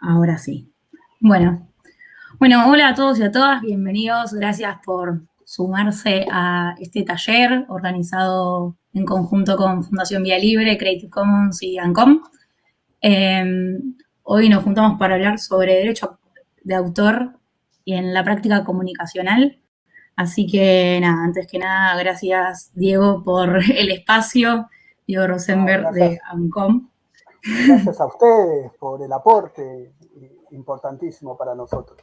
Ahora sí. Bueno. Bueno, hola a todos y a todas, bienvenidos. Gracias por sumarse a este taller organizado en conjunto con Fundación Vía Libre, Creative Commons y ANCOM. Em, hoy nos juntamos para hablar sobre derecho de autor y en la práctica comunicacional. Así que nada, antes que nada, gracias Diego por el espacio, Diego Rosenberg de ANCOM. Gracias a ustedes por el aporte importantísimo para nosotros.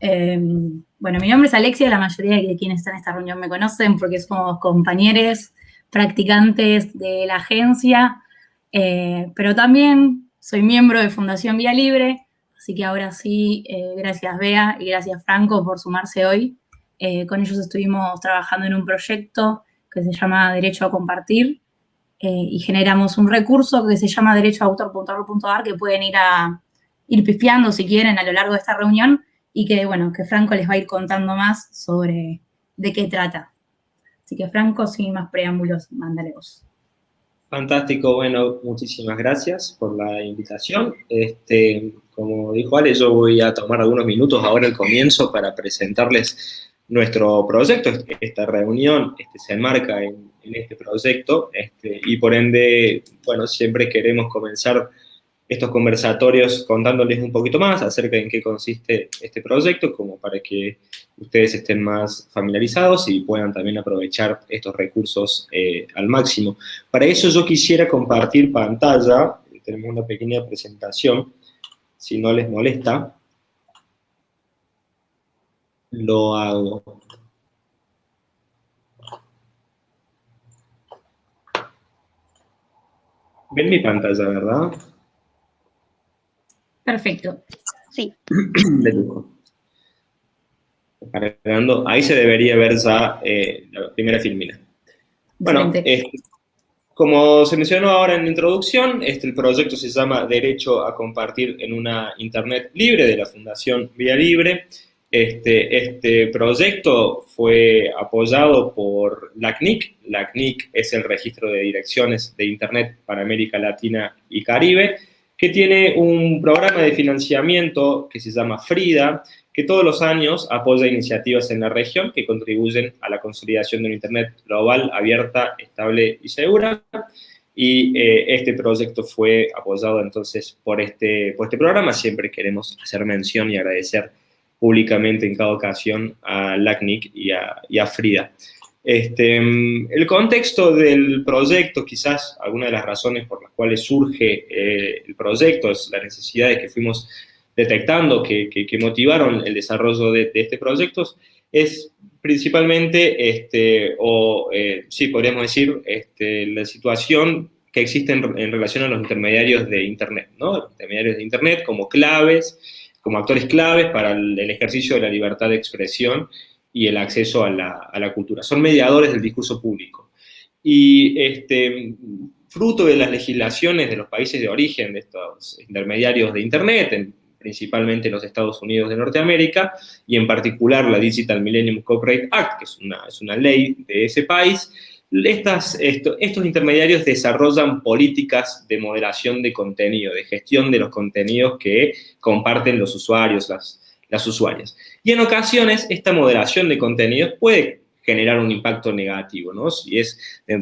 Em, bueno, mi nombre es Alexia, la mayoría de quienes están en esta reunión me conocen porque somos compañeros, practicantes de la agencia, eh, pero también soy miembro de Fundación Vía Libre, así que ahora sí, eh, gracias Bea y gracias Franco por sumarse hoy. Eh, con ellos estuvimos trabajando en un proyecto que se llama Derecho a Compartir y generamos un recurso que se llama derechoautor.org.ar que pueden ir a ir pifiando si quieren a lo largo de esta reunión y que, bueno, que Franco les va a ir contando más sobre de qué trata. Así que, Franco, sin más preámbulos, mándale vos. Fantástico, bueno, muchísimas gracias por la invitación. Este, como dijo Ale, yo voy a tomar algunos minutos ahora al comienzo para presentarles nuestro proyecto. Esta reunión este, se enmarca en, este proyecto este, y por ende, bueno, siempre queremos comenzar estos conversatorios contándoles un poquito más acerca de en qué consiste este proyecto, como para que ustedes estén más familiarizados y puedan también aprovechar estos recursos eh, al máximo. Para eso yo quisiera compartir pantalla, tenemos una pequeña presentación, si no les molesta, lo hago. Ven mi pantalla, ¿verdad? Perfecto. Sí. De lujo. Ahí se debería ver ya eh, la primera filmina. Bueno, este, como se mencionó ahora en la introducción, este, el proyecto se llama Derecho a Compartir en una Internet Libre de la Fundación Vía Libre. Este, este proyecto fue apoyado por la CNIC. La CNIC es el registro de direcciones de Internet para América Latina y Caribe que tiene un programa de financiamiento que se llama FRIDA, que todos los años apoya iniciativas en la región que contribuyen a la consolidación de una Internet global, abierta, estable y segura. Y eh, este proyecto fue apoyado entonces por este, por este programa. Siempre queremos hacer mención y agradecer públicamente en cada ocasión a LACNIC y a, y a FRIDA. Este, el contexto del proyecto, quizás alguna de las razones por las cuales surge eh, el proyecto, es las necesidades que fuimos detectando que, motivaron el desarrollo de, este proyecto, es principalmente, este, o eh, sí, podríamos decir, este, la situación que existe en, relación a los intermediarios de Internet, ¿no? Los intermediarios de Internet como claves, como actores claves para el ejercicio de la libertad de expresión y el acceso a la, cultura. Son mediadores del discurso público. Y este, fruto de las legislaciones de los países de origen de estos intermediarios de Internet, principalmente los Estados Unidos de Norteamérica, y en particular la Digital Millennium Copyright Act, que es una, es una ley de ese país, estos intermediarios desarrollan políticas de moderación de contenido, de gestión de los contenidos que comparten los usuarios, las, las usuarias. Y en ocasiones esta moderación de contenidos puede generar un impacto negativo, ¿no? Si,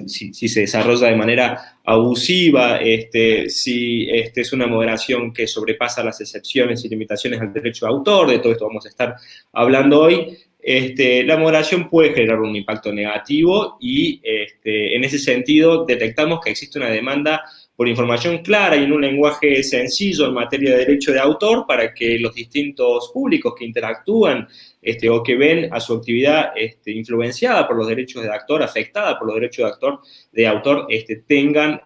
si, se desarrolla de manera abusiva, este, si este, es una moderación que sobrepasa las excepciones y limitaciones al derecho de autor, de todo esto vamos a estar hablando hoy, este, la moderación puede generar un impacto negativo y este, en ese sentido detectamos que existe una demanda por información clara y en un lenguaje sencillo en materia de derecho de autor para que los distintos públicos que interactúan este, o que ven a su actividad este, influenciada por los derechos de actor, afectada por los derechos de, actor, de autor, tengan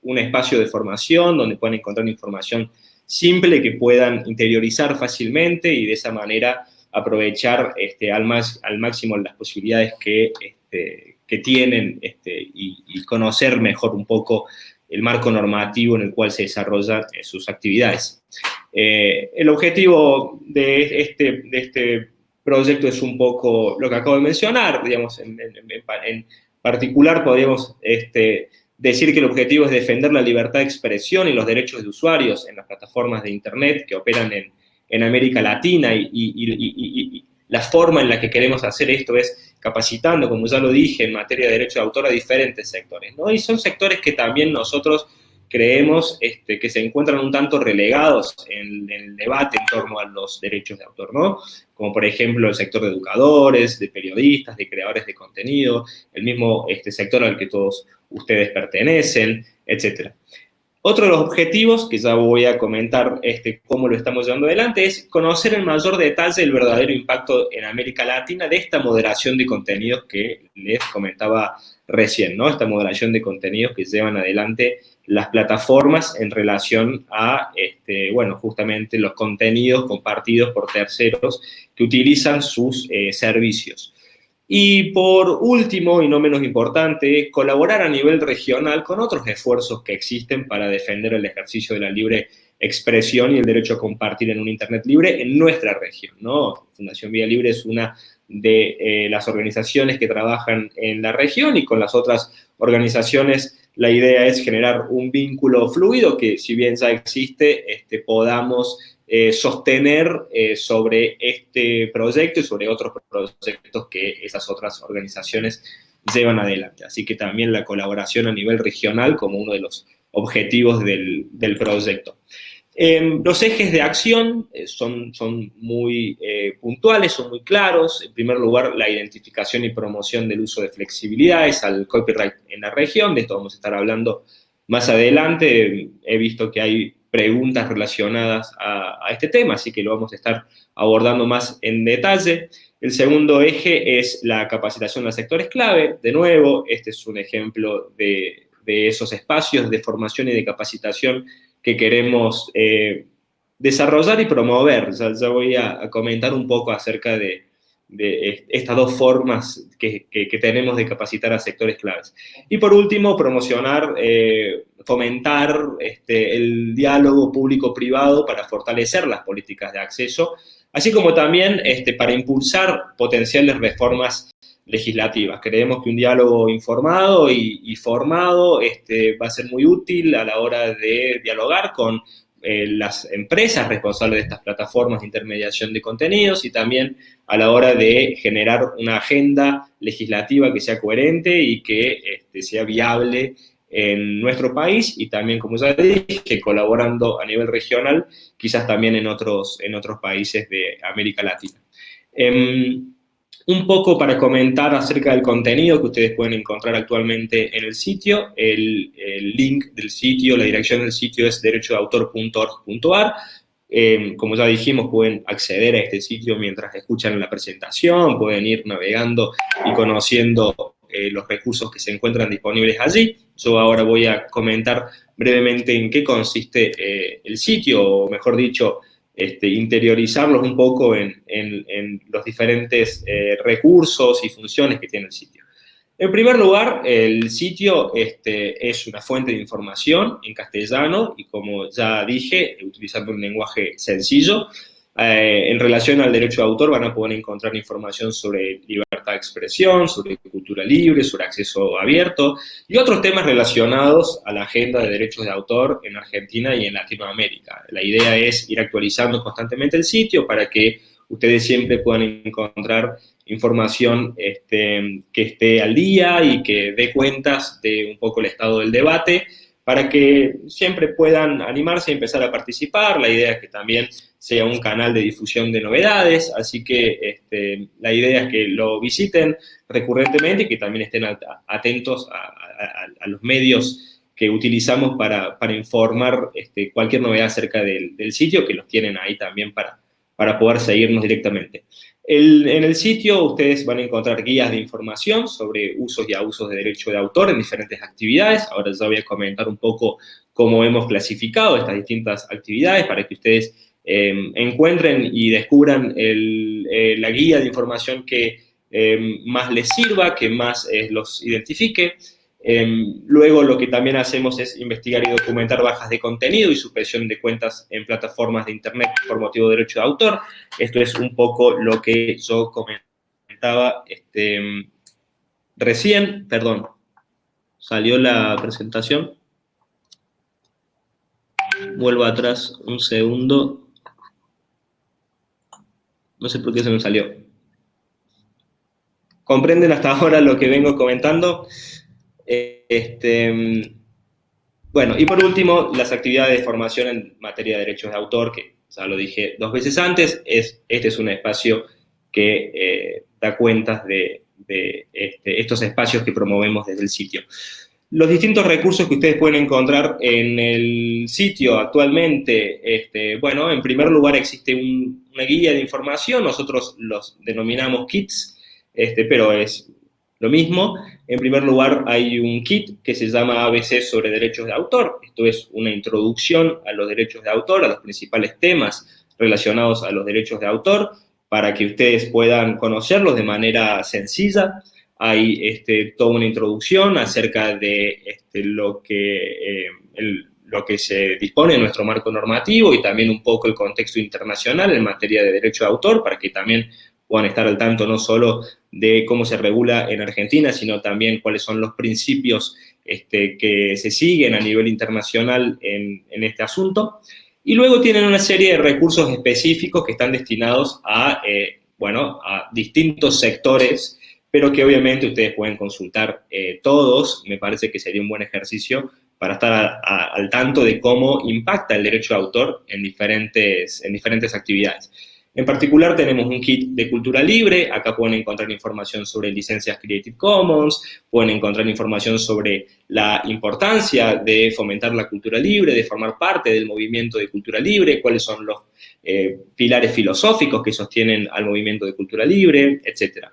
un espacio de formación donde puedan encontrar información simple que puedan interiorizar fácilmente y de esa manera aprovechar este, al, más, al máximo las posibilidades que, este, que tienen este, y, conocer mejor un poco el marco normativo en el cual se desarrollan eh, sus actividades. Eh, el objetivo de este, de este proyecto es un poco lo que acabo de mencionar, digamos, en, particular podríamos este, decir que el objetivo es defender la libertad de expresión y los derechos de usuarios en las plataformas de Internet que operan en, América Latina y, la forma en la que queremos hacer esto es capacitando, como ya lo dije, en materia de derecho de autor a diferentes sectores, ¿no? Y son sectores que también nosotros creemos este, que se encuentran un tanto relegados en, el debate en torno a los derechos de autor, ¿no? Como por ejemplo el sector de educadores, de periodistas, de creadores de contenido, el mismo este, sector al que todos ustedes pertenecen, etc. Otro de los objetivos, que ya voy a comentar este, cómo lo estamos llevando adelante, es conocer en mayor detalle el verdadero impacto en América Latina de esta moderación de contenidos que les comentaba recién, ¿no? Esta moderación de contenidos que llevan adelante las plataformas en relación a, este, bueno, justamente los contenidos compartidos por terceros que utilizan sus eh, servicios. Y por último, y no menos importante, colaborar a nivel regional con otros esfuerzos que existen para defender el ejercicio de la libre expresión y el derecho a compartir en un Internet libre en nuestra región, ¿no? Fundación Vía Libre es una de eh, las organizaciones que trabajan en la región y con las otras organizaciones la idea es generar un vínculo fluido que, si bien ya existe, este, podamos eh, sostener eh, sobre este proyecto y sobre otros proyectos que esas otras organizaciones llevan adelante. Así que también la colaboración a nivel regional como uno de los objetivos del, del proyecto. Em, los ejes de acción eh, son, son muy puntuales, son muy claros. En primer lugar, la identificación y promoción del uso de flexibilidades al copyright en la región. De esto vamos a estar hablando más adelante. He visto que hay preguntas relacionadas a, este tema, así que lo vamos a estar abordando más en detalle. El segundo eje es la capacitación de sectores clave. De nuevo, este es un ejemplo de, esos espacios de formación y de capacitación que queremos eh, desarrollar y promover. Ya, voy a, comentar un poco acerca de, estas dos formas que, tenemos de capacitar a sectores claves. Y por último, promocionar, eh, fomentar este, el diálogo público-privado para fortalecer las políticas de acceso, así como también este, para impulsar potenciales reformas legislativas. Creemos que un diálogo informado y, formado este, va a ser muy útil a la hora de dialogar con eh, las empresas responsables de estas plataformas de intermediación de contenidos y también a la hora de generar una agenda legislativa que sea coherente y que este, sea viable en nuestro país y también, como ya dije, colaborando a nivel regional, quizás también en otros, en otros países de América Latina. Em, un poco para comentar acerca del contenido que ustedes pueden encontrar actualmente en el sitio. El, link del sitio, la dirección del sitio es derechodeautor.org.ar. Eh, como ya dijimos, pueden acceder a este sitio mientras escuchan la presentación, pueden ir navegando y conociendo eh, los recursos que se encuentran disponibles allí. Yo ahora voy a comentar brevemente en qué consiste eh, el sitio, o mejor dicho, este, interiorizarlos un poco en, los diferentes eh, recursos y funciones que tiene el sitio. En primer lugar, el sitio este, es una fuente de información en castellano y como ya dije, utilizando un lenguaje sencillo, eh, en relación al derecho de autor van a poder encontrar información sobre libertad de expresión, sobre cultura libre, sobre acceso abierto y otros temas relacionados a la agenda de derechos de autor en Argentina y en Latinoamérica. La idea es ir actualizando constantemente el sitio para que ustedes siempre puedan encontrar información este, que esté al día y que dé cuentas de un poco el estado del debate para que siempre puedan animarse a empezar a participar. La idea es que también sea un canal de difusión de novedades, así que este, la idea es que lo visiten recurrentemente y que también estén atentos a, los medios que utilizamos para, informar este, cualquier novedad acerca del, del, sitio, que los tienen ahí también para, para poder seguirnos directamente en el sitio ustedes van a encontrar guías de información sobre usos y abusos de derecho de autor en diferentes actividades. Ahora ya voy a comentar un poco cómo hemos clasificado estas distintas actividades para que ustedes em, encuentren y descubran eh, la guía de información que em, más les sirva, que más eh, los identifique. Em, luego lo que también hacemos es investigar y documentar bajas de contenido y supresión de cuentas en plataformas de internet por motivo de derecho de autor. Esto es un poco lo que yo comentaba este, recién, perdón, salió la presentación. Vuelvo atrás un segundo. No sé por qué se me salió. ¿Comprenden hasta ahora lo que vengo comentando? Este, bueno, y por último, las actividades de formación en materia de derechos de autor, que ya lo dije dos veces antes, es, este es un espacio que eh, da cuentas de, este, estos espacios que promovemos desde el sitio. Los distintos recursos que ustedes pueden encontrar en el sitio actualmente, este, bueno, en primer lugar existe una guía de información, nosotros los denominamos kits, este, pero es lo mismo. En primer lugar hay un kit que se llama ABC sobre derechos de autor, esto es una introducción a los derechos de autor, a los principales temas relacionados a los derechos de autor, para que ustedes puedan conocerlos de manera sencilla. Hay este, toda una introducción acerca de este, lo, que, eh, lo que se dispone en nuestro marco normativo y también un poco el contexto internacional en materia de derecho de autor, para que también puedan estar al tanto no solo de cómo se regula en Argentina, sino también cuáles son los principios este, que se siguen a nivel internacional en, este asunto. Y luego tienen una serie de recursos específicos que están destinados a, eh, bueno, a distintos sectores, pero que obviamente ustedes pueden consultar eh, todos. Me parece que sería un buen ejercicio para estar al tanto de cómo impacta el derecho de autor en diferentes, en diferentes actividades. En particular tenemos un kit de cultura libre, acá pueden encontrar información sobre licencias Creative Commons, pueden encontrar información sobre la importancia de fomentar la cultura libre, de formar parte del movimiento de cultura libre, cuáles son los eh, pilares filosóficos que sostienen al movimiento de cultura libre, etc.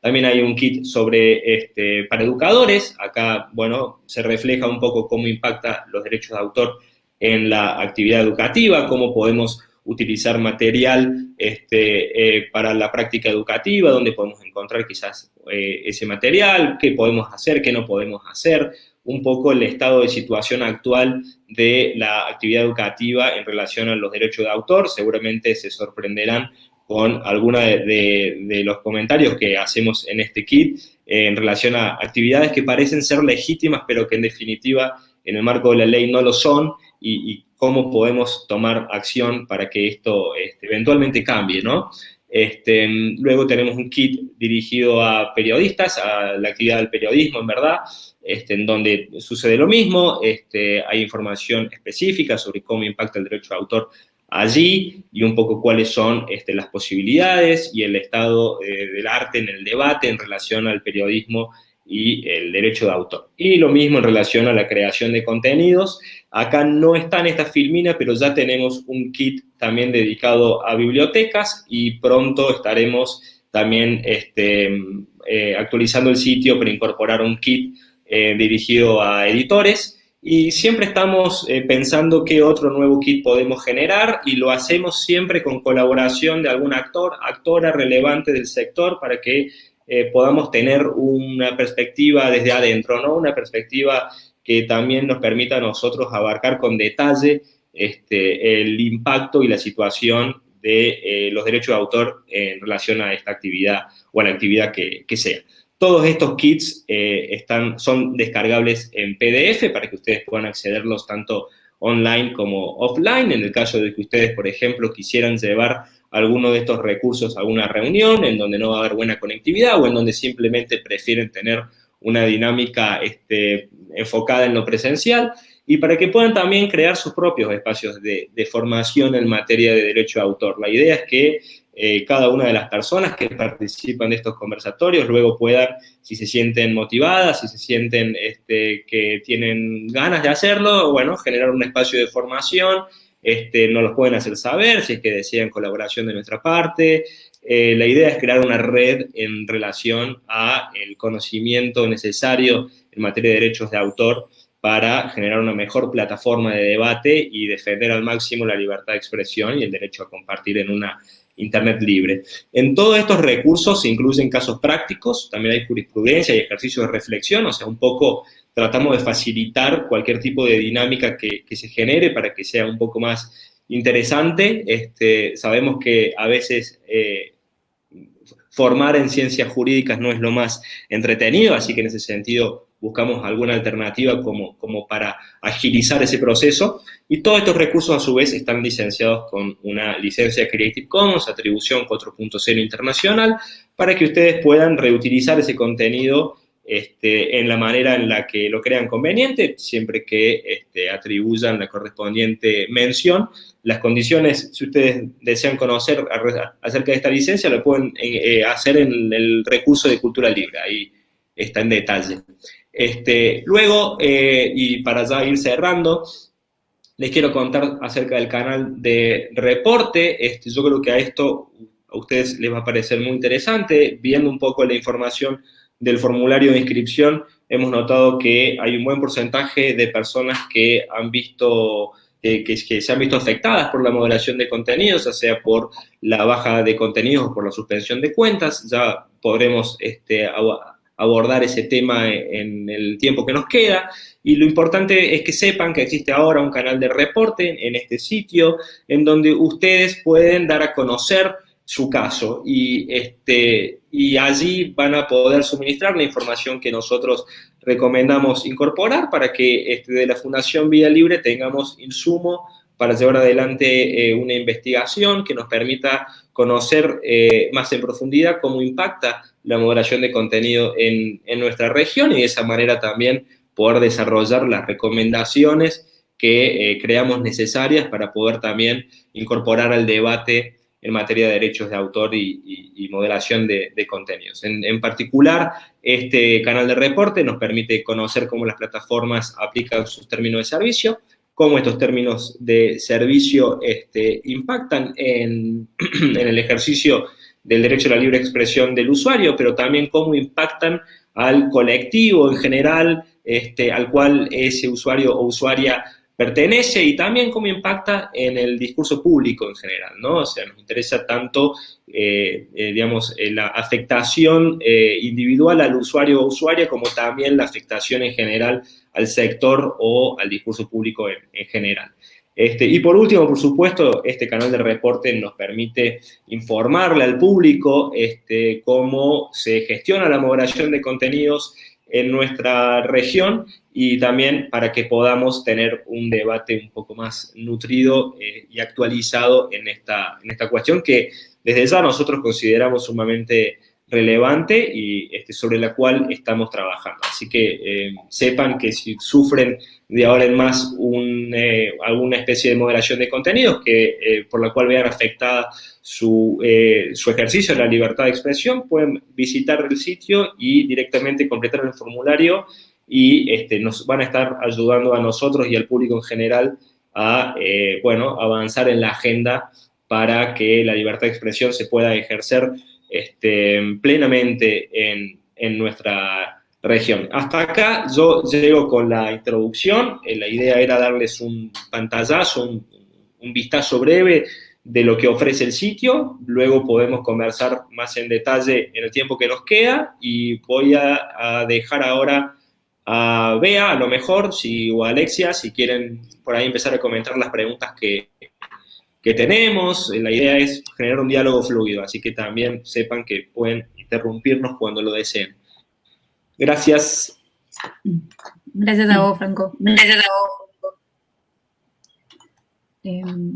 También hay un kit sobre, este, para educadores, acá, bueno, se refleja un poco cómo impacta los derechos de autor en la actividad educativa, cómo podemos utilizar material este, eh, para la práctica educativa, donde podemos encontrar quizás eh, ese material, qué podemos hacer, qué no podemos hacer, un poco el estado de situación actual de la actividad educativa en relación a los derechos de autor. Seguramente se sorprenderán con algunos de, los comentarios que hacemos en este kit eh, en relación a actividades que parecen ser legítimas, pero que en definitiva en el marco de la ley no lo son, y, cómo podemos tomar acción para que esto este, eventualmente cambie, ¿no? Este, luego tenemos un kit dirigido a periodistas, a la actividad del periodismo, en verdad, este, en donde sucede lo mismo, este, hay información específica sobre cómo impacta el derecho de autor allí y un poco cuáles son este, las posibilidades y el estado eh, del arte en el debate en relación al periodismo y el derecho de autor. Y lo mismo en relación a la creación de contenidos. Acá no está en esta filmina, pero ya tenemos un kit también dedicado a bibliotecas y pronto estaremos también este, eh, actualizando el sitio para incorporar un kit eh, dirigido a editores. Y siempre estamos eh, pensando qué otro nuevo kit podemos generar y lo hacemos siempre con colaboración de algún actor, actora relevante del sector para que eh, podamos tener una perspectiva desde adentro, ¿no? Una perspectiva que también nos permita a nosotros abarcar con detalle este, el impacto y la situación de eh, los derechos de autor en relación a esta actividad o a la actividad que, sea. Todos estos kits eh, están, son descargables en PDF para que ustedes puedan accederlos tanto online como offline. En el caso de que ustedes, por ejemplo, quisieran llevar alguno de estos recursos a reunión en donde no va a haber buena conectividad o en donde simplemente prefieren tener una dinámica este, enfocada en lo presencial y para que puedan también crear sus propios espacios de, formación en materia de derecho de autor. La idea es que eh, cada una de las personas que participan de estos conversatorios luego puedan, si se sienten motivadas, si se sienten este, que tienen ganas de hacerlo, bueno, generar un espacio de formación este, nos los pueden hacer saber si es que desean colaboración de nuestra parte. Eh, la idea es crear una red en relación a el conocimiento necesario en materia de derechos de autor para generar una mejor plataforma de debate y defender al máximo la libertad de expresión y el derecho a compartir en una Internet libre. En todos estos recursos se incluyen casos prácticos, también hay jurisprudencia y ejercicios de reflexión, o sea, un poco tratamos de facilitar cualquier tipo de dinámica que, se genere para que sea un poco más interesante. Este, sabemos que a veces eh, formar en ciencias jurídicas no es lo más entretenido, así que en ese sentido buscamos alguna alternativa como, como para agilizar ese proceso. Y todos estos recursos a su vez están licenciados con una licencia Creative Commons, atribución 4.0 internacional, para que ustedes puedan reutilizar ese contenido este, en la manera en la que lo crean conveniente, siempre que este, atribuyan la correspondiente mención. Las condiciones, si ustedes desean conocer acerca de esta licencia, lo pueden eh, hacer en el recurso de cultura libre, ahí está en detalle. Este, luego, eh, y para ya ir cerrando, les quiero contar acerca del canal de reporte. Este, yo creo que a esto a ustedes les va a parecer muy interesante, viendo un poco la información del formulario de inscripción, hemos notado que hay un buen porcentaje de personas que han visto, que, se han visto afectadas por la moderación de contenidos, ya sea por la baja de contenidos o por la suspensión de cuentas. Ya podremos este, abordar ese tema en el tiempo que nos queda. Y lo importante es que sepan que existe ahora un canal de reporte en este sitio, en donde ustedes pueden dar a conocer su caso y, este, y allí van a poder suministrar la información que nosotros recomendamos incorporar para que este, de la Fundación Vida Libre tengamos insumo para llevar adelante eh, una investigación que nos permita conocer eh, más en profundidad cómo impacta la moderación de contenido en, en nuestra región y de esa manera también poder desarrollar las recomendaciones que eh, creamos necesarias para poder también incorporar al debate en materia de derechos de autor y, moderación de, contenidos. En, particular, este canal de reporte nos permite conocer cómo las plataformas aplican sus términos de servicio, cómo estos términos de servicio este, impactan en, el ejercicio del derecho a la libre expresión del usuario, pero también cómo impactan al colectivo en general, este, al cual ese usuario o usuaria pertenece y también cómo impacta en el discurso público en general, ¿no? O sea, nos interesa tanto, eh, eh, digamos, eh, la afectación individual al usuario o usuaria, como también la afectación en general al sector o al discurso público en, general. Este, y por último, por supuesto, este canal de reporte nos permite informarle al público este, cómo se gestiona la moderación de contenidos en nuestra región y también para que podamos tener un debate un poco más nutrido eh, y actualizado en esta, en esta cuestión que desde ya nosotros consideramos sumamente relevante y este, sobre la cual estamos trabajando. Así que eh, sepan que si sufren de ahora en más un, eh, alguna especie de moderación de contenidos que, eh, por la cual vean afectada su, su ejercicio de la libertad de expresión, pueden visitar el sitio y directamente completar el formulario y este, nos van a estar ayudando a nosotros y al público en general a, bueno, avanzar en la agenda para que la libertad de expresión se pueda ejercer este, plenamente en, nuestra región. Hasta acá yo llego con la introducción, eh, la idea era darles un pantallazo, un, vistazo breve de lo que ofrece el sitio, luego podemos conversar más en detalle en el tiempo que nos queda. Y voy a, dejar ahora a Bea, a lo mejor, si, o a Alexia, si quieren por ahí empezar a comentar las preguntas que, que tenemos. La idea es generar un diálogo fluido, así que también sepan que pueden interrumpirnos cuando lo deseen. Gracias. Gracias a vos, Franco. Gracias a vos. Em,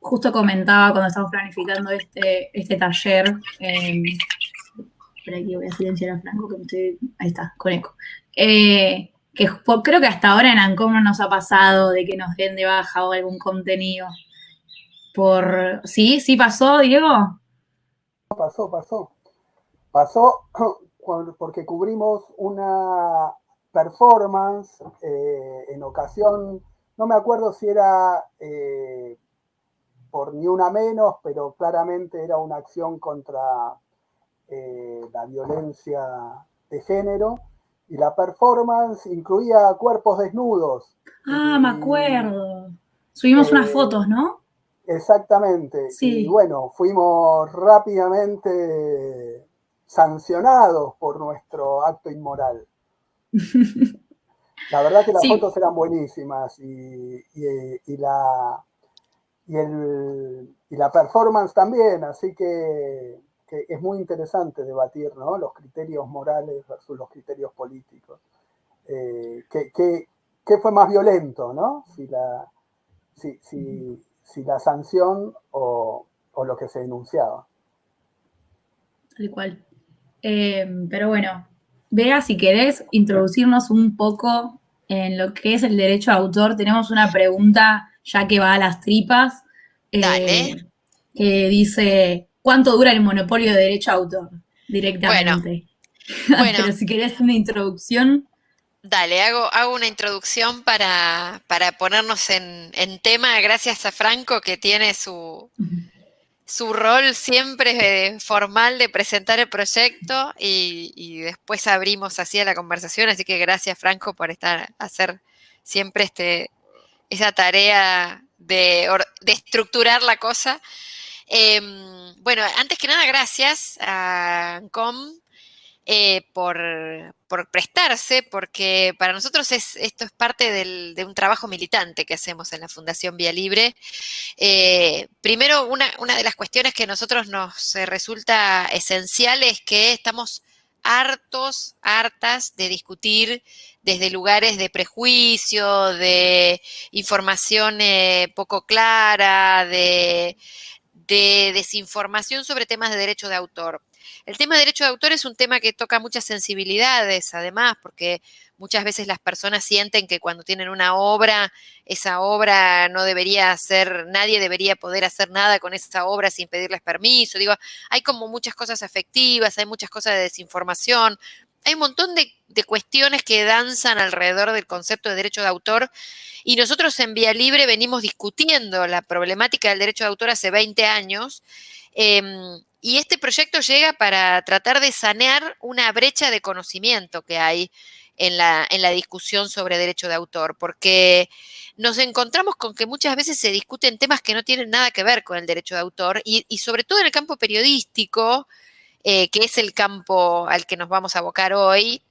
justo comentaba cuando estábamos planificando este, este taller, eh, espera aquí voy a silenciar a Franco, que me estoy, ahí está, con eco. Eh, que creo que hasta ahora en ANCOM no nos ha pasado de que nos den de baja o algún contenido. Por, ¿Sí? ¿Sí pasó, Diego? Pasó, pasó. Pasó porque cubrimos una performance eh, en ocasión, no me acuerdo si era eh, por ni una menos, pero claramente era una acción contra eh, la violencia de género y la performance incluía cuerpos desnudos. Ah, me acuerdo. Subimos unas eh, fotos, ¿no? Exactamente. Sí. Y bueno, fuimos rápidamente sancionados por nuestro acto inmoral. La verdad que las fotos eran buenísimas y, la, y, la performance también, así que, que es muy interesante debatir ¿no? los criterios morales versus los criterios políticos. Eh, ¿qué, fue más violento, ¿no? Si la, si, si, la sanción o, o, lo que se denunciaba. Tal cual. Eh, pero bueno, vea si querés introducirnos un poco en lo que es el derecho de autor. Tenemos una pregunta ya que va a las tripas. Eh, que dice, ¿cuánto dura el monopolio de derecho a autor? Directamente. Bueno, Pero si querés una introducción. Dale, hago, hago una introducción para, ponernos en, tema, gracias a Franco que tiene su, su rol siempre formal de presentar el proyecto y, después abrimos así a la conversación, así que gracias Franco por estar, hacer siempre este, esa tarea de, de estructurar la cosa. Em, bueno, antes que nada, gracias a ANCOM eh, por, prestarse, porque para nosotros esto es parte de un trabajo militante que hacemos en la Fundación Vía Libre. Eh, primero, una, de las cuestiones que a nosotros nos eh, resulta esencial es que estamos hartos, hartas de discutir desde lugares de prejuicio, de información poco clara, de de desinformación sobre temas de derecho de autor. El tema de derecho de autor es un tema que toca muchas sensibilidades, además, porque muchas veces las personas sienten que cuando tienen una obra, esa obra no debería ser, nadie debería poder hacer nada con esa obra sin pedirles permiso. Digo, hay como muchas cosas afectivas, hay muchas cosas de desinformación, hay un montón de, cuestiones que danzan alrededor del concepto de derecho de autor y nosotros en Vía Libre venimos discutiendo la problemática del derecho de autor hace 20 años em, y este proyecto llega para tratar de sanear una brecha de conocimiento que hay en la, en la discusión sobre derecho de autor, porque nos encontramos con que muchas veces se discuten temas que no tienen nada que ver con el derecho de autor y, y sobre todo en el campo periodístico, eh, que es el campo al que nos vamos a abocar hoy,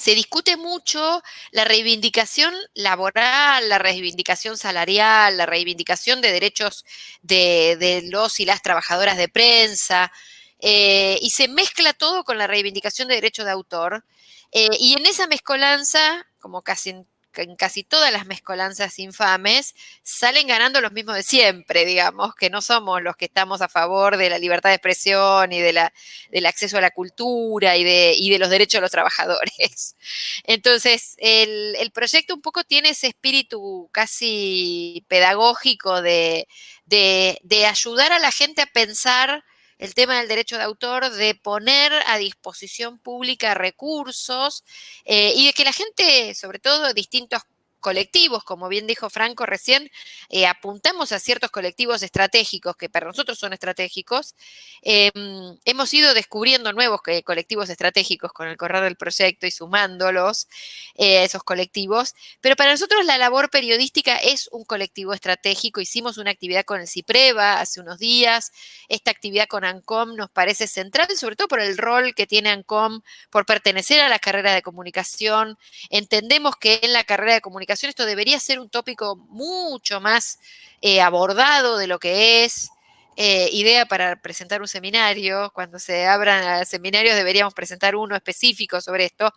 se discute mucho la reivindicación laboral, la reivindicación salarial, la reivindicación de derechos de, los y las trabajadoras de prensa, eh, y se mezcla todo con la reivindicación de derechos de autor. Eh, y en esa mezcolanza, como casi en en casi todas las mezcolanzas infames salen ganando los mismos de siempre, digamos, que no somos los que estamos a favor de la libertad de expresión y de la, del acceso a la cultura y de, de los derechos de los trabajadores. Entonces, el, proyecto un poco tiene ese espíritu casi pedagógico de, de ayudar a la gente a pensar el tema del derecho de autor, de poner a disposición pública recursos eh, y de que la gente, sobre todo distintos colectivos, como bien dijo Franco recién, eh, apuntamos a ciertos colectivos estratégicos que para nosotros son estratégicos. Em, hemos ido descubriendo nuevos colectivos estratégicos con el correr del proyecto y sumándolos eh, esos colectivos, pero para nosotros la labor periodística es un colectivo estratégico. Hicimos una actividad con el CIPREVA hace unos días. Esta actividad con ANCOM nos parece central, sobre todo por el rol que tiene ANCOM, por pertenecer a la carrera de comunicación. Entendemos que en la carrera de comunicación esto debería ser un tópico mucho más eh, abordado de lo que es. Eh, idea para presentar un seminario. Cuando se abran seminarios deberíamos presentar uno específico sobre esto.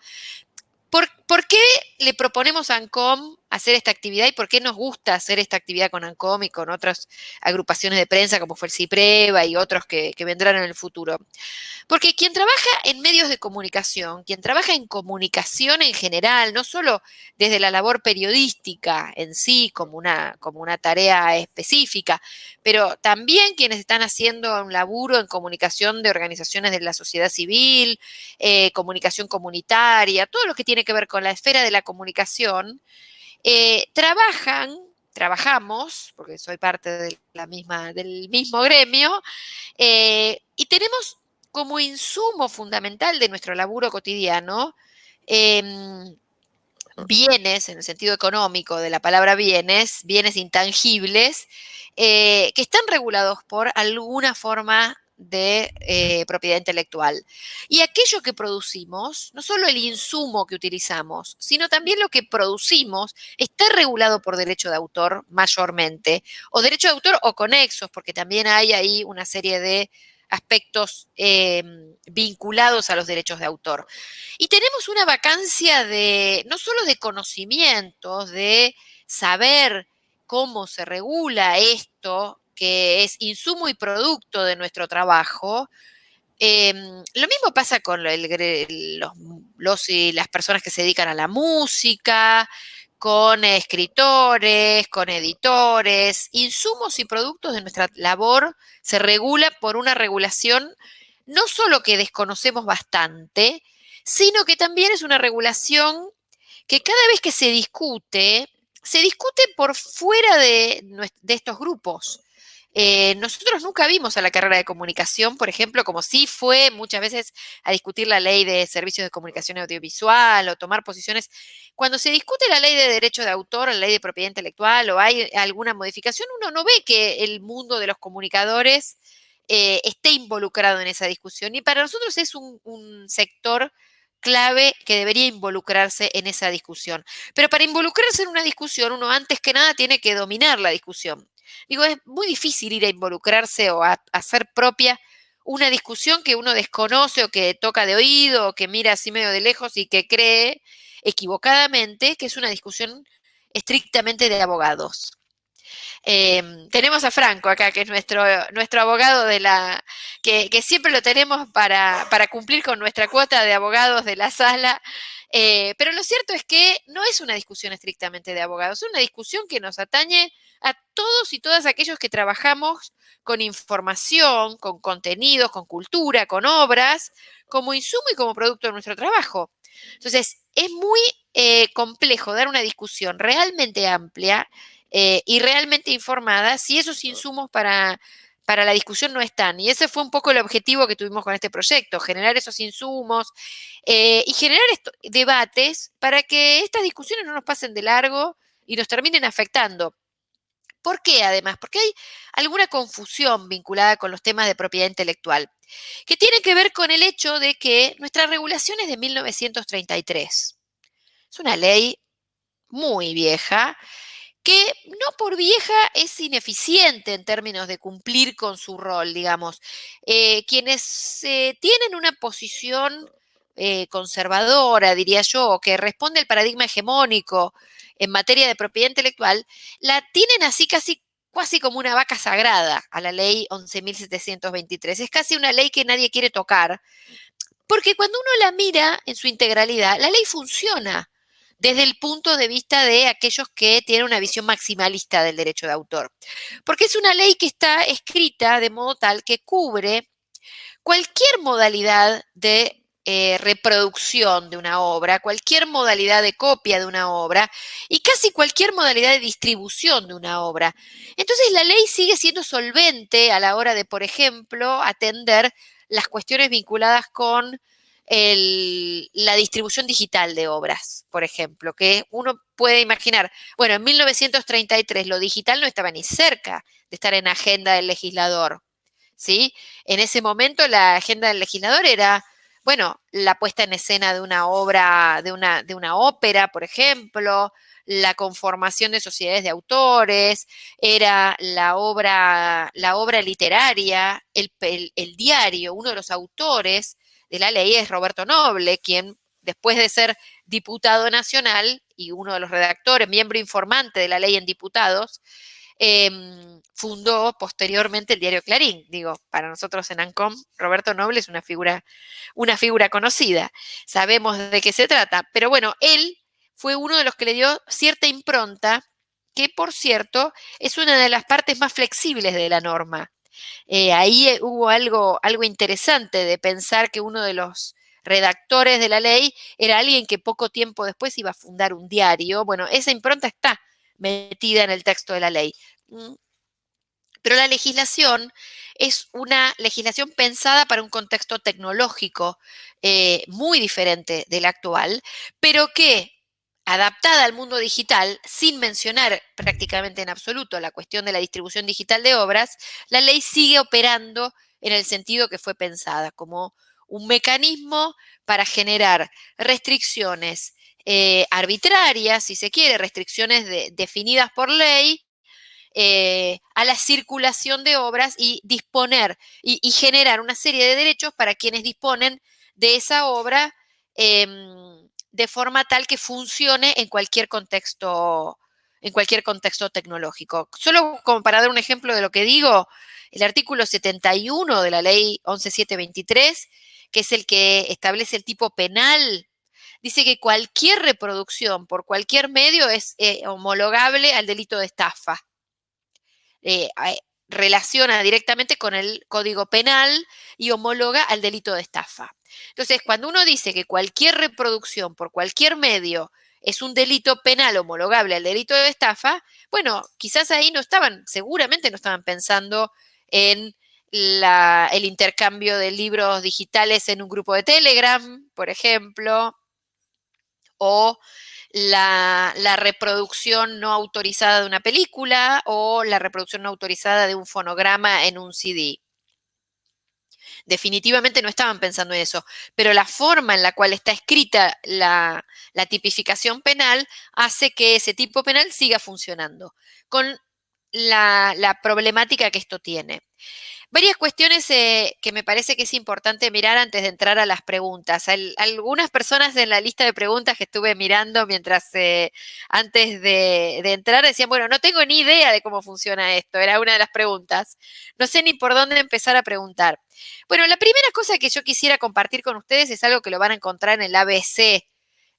¿Por, ¿Por, qué le proponemos a ANCOM hacer esta actividad y por qué nos gusta hacer esta actividad con ANCOM y con otras agrupaciones de prensa como fue el CIPREVA y otros que, vendrán en el futuro? Porque quien trabaja en medios de comunicación, quien trabaja en comunicación en general, no solo desde la labor periodística en sí como una, como una tarea específica, pero también quienes están haciendo un laburo en comunicación de organizaciones de la sociedad civil, eh, comunicación comunitaria, todo lo que tiene que ver con la esfera de la comunicación, eh, trabajan, trabajamos, porque soy parte de la misma, del mismo gremio, eh, y tenemos como insumo fundamental de nuestro laburo cotidiano em, bienes, en el sentido económico de la palabra bienes, bienes intangibles, eh, que están regulados por alguna forma de eh, propiedad intelectual. Y aquello que producimos, no solo el insumo que utilizamos, sino también lo que producimos, está regulado por derecho de autor mayormente, o derecho de autor o conexos, porque también hay ahí una serie de aspectos em, vinculados a los derechos de autor. Y tenemos una vacancia de, no solo de conocimientos, de saber cómo se regula esto, que es insumo y producto de nuestro trabajo, em, lo mismo pasa con los, las personas que se dedican a la música, con escritores, con editores, insumos y productos de nuestra labor se regula por una regulación no solo que desconocemos bastante, sino que también es una regulación que cada vez que se discute, se discute por fuera de estos grupos. Eh, nosotros nunca vimos a la carrera de comunicación, por ejemplo, como si fue muchas veces a discutir la ley de servicios de comunicación audiovisual o tomar posiciones. Cuando se discute la ley de derecho de autor, la ley de propiedad intelectual o hay alguna modificación, uno no ve que el mundo de los comunicadores eh, esté involucrado en esa discusión. Y para nosotros es un sector clave que debería involucrarse en esa discusión. Pero para involucrarse en una discusión, uno antes que nada tiene que dominar la discusión. Digo, es muy difícil ir a involucrarse o a, hacer propia una discusión que uno desconoce o que toca de oído o que mira así medio de lejos y que cree equivocadamente que es una discusión estrictamente de abogados. Em, tenemos a Franco acá, que es nuestro, nuestro abogado de la, que, siempre lo tenemos para, para, cumplir con nuestra cuota de abogados de la sala. Eh, pero lo cierto es que no es una discusión estrictamente de abogados, es una discusión que nos atañe a todos y todas aquellos que trabajamos con información, con contenidos, con cultura, con obras, como insumo y como producto de nuestro trabajo. Entonces, es muy eh, complejo dar una discusión realmente amplia eh, y realmente informada si esos insumos para, para la discusión no están. Y ese fue un poco el objetivo que tuvimos con este proyecto, generar esos insumos eh, y generar debates para que estas discusiones no nos pasen de largo y nos terminen afectando. ¿Por qué además? Porque hay alguna confusión vinculada con los temas de propiedad intelectual, que tiene que ver con el hecho de que nuestra regulación es de 1933. Es una ley muy vieja, que no por vieja es ineficiente en términos de cumplir con su rol, digamos. Eh, quienes eh, tienen una posición eh, conservadora, diría yo, que responde al paradigma hegemónico en materia de propiedad intelectual, la tienen así casi casi como una vaca sagrada a la ley 11.723. Es casi una ley que nadie quiere tocar, porque cuando uno la mira en su integralidad, la ley funciona desde el punto de vista de aquellos que tienen una visión maximalista del derecho de autor. Porque es una ley que está escrita de modo tal que cubre cualquier modalidad de eh, reproducción de una obra, cualquier modalidad de copia de una obra y casi cualquier modalidad de distribución de una obra. Entonces la ley sigue siendo solvente a la hora de, por ejemplo, atender las cuestiones vinculadas con la distribución digital de obras, por ejemplo, que uno puede imaginar, bueno, en 1933 lo digital no estaba ni cerca de estar en agenda del legislador, ¿sí? En ese momento la agenda del legislador era bueno, la puesta en escena de una obra, de una, de una ópera, por ejemplo, la conformación de sociedades de autores, era la obra, la obra literaria, el, el, diario, uno de los autores de la ley es Roberto Noble, quien después de ser diputado nacional y uno de los redactores, miembro informante de la ley en diputados, Em, fundó posteriormente el diario Clarín. Digo, para nosotros en ANCOM, Roberto Noble es una figura, una figura conocida. Sabemos de qué se trata. Pero bueno, él fue uno de los que le dio cierta impronta, que por cierto es una de las partes más flexibles de la norma. Eh, ahí eh, hubo algo, algo interesante de pensar que uno de los redactores de la ley era alguien que poco tiempo después iba a fundar un diario. Bueno, esa impronta está metida en el texto de la ley. Pero la legislación es una legislación pensada para un contexto tecnológico eh, muy diferente del actual, pero que adaptada al mundo digital, sin mencionar prácticamente en absoluto la cuestión de la distribución digital de obras, la ley sigue operando en el sentido que fue pensada, como un mecanismo para generar restricciones eh, arbitrarias, si se quiere, restricciones definidas por ley, eh, a la circulación de obras y disponer y, generar una serie de derechos para quienes disponen de esa obra em, de forma tal que funcione en cualquier contexto en cualquier contexto tecnológico. Solo como para dar un ejemplo de lo que digo, el artículo 71 de la ley 11723, que es el que establece el tipo penal, dice que cualquier reproducción por cualquier medio es eh, homologable al delito de estafa. Eh, relaciona directamente con el código penal y homologa al delito de estafa. Entonces, cuando uno dice que cualquier reproducción por cualquier medio es un delito penal homologable al delito de estafa, bueno, quizás ahí no estaban, seguramente no estaban pensando en el intercambio de libros digitales en un grupo de Telegram, por ejemplo, o la, reproducción no autorizada de una película o la reproducción no autorizada de un fonograma en un CD. Definitivamente no estaban pensando en eso, pero la forma en la cual está escrita la, tipificación penal hace que ese tipo penal siga funcionando, con la problemática que esto tiene. Varias cuestiones eh, que me parece que es importante mirar antes de entrar a las preguntas. algunas personas en la lista de preguntas que estuve mirando mientras eh, antes de, entrar decían, bueno, no tengo ni idea de cómo funciona esto, era una de las preguntas. No sé ni por dónde empezar a preguntar. Bueno, la primera cosa que yo quisiera compartir con ustedes es algo que lo van a encontrar en el ABC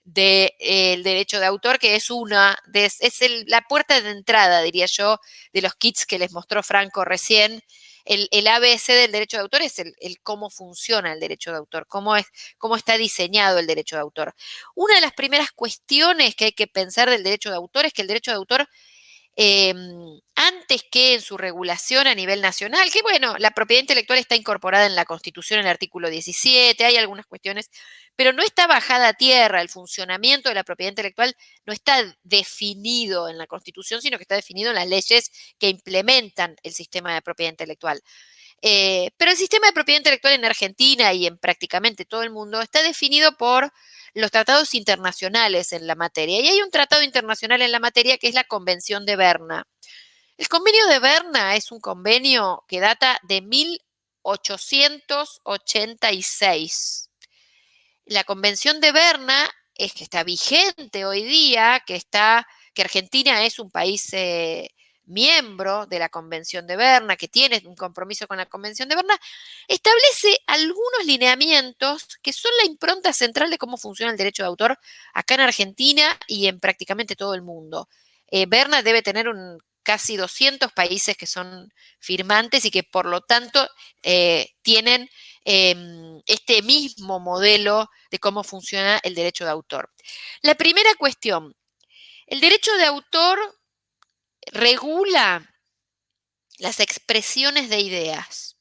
del eh, derecho de autor, que es una, es la puerta de entrada, diría yo, de los kits que les mostró Franco recién el, ABC del derecho de autor es el, cómo funciona el derecho de autor, cómo, es, cómo está diseñado el derecho de autor. Una de las primeras cuestiones que hay que pensar del derecho de autor es que el derecho de autor Em, antes que en su regulación a nivel nacional, que bueno, la propiedad intelectual está incorporada en la Constitución en el artículo 17, hay algunas cuestiones, pero no está bajada a tierra, el funcionamiento de la propiedad intelectual no está definido en la Constitución, sino que está definido en las leyes que implementan el sistema de propiedad intelectual. Eh, pero el sistema de propiedad intelectual en Argentina y en prácticamente todo el mundo está definido por los tratados internacionales en la materia. Y hay un tratado internacional en la materia que es la Convención de Berna. El convenio de Berna es un convenio que data de 1886. La Convención de Berna es que está vigente hoy día, que está que Argentina es un país eh, miembro de la Convención de Berna, que tiene un compromiso con la Convención de Berna, establece algunos lineamientos que son la impronta central de cómo funciona el derecho de autor acá en Argentina y en prácticamente todo el mundo. Eh, Berna debe tener un, casi 200 países que son firmantes y que por lo tanto eh, tienen em, este mismo modelo de cómo funciona el derecho de autor. La primera cuestión, el derecho de autor regula las expresiones de ideas,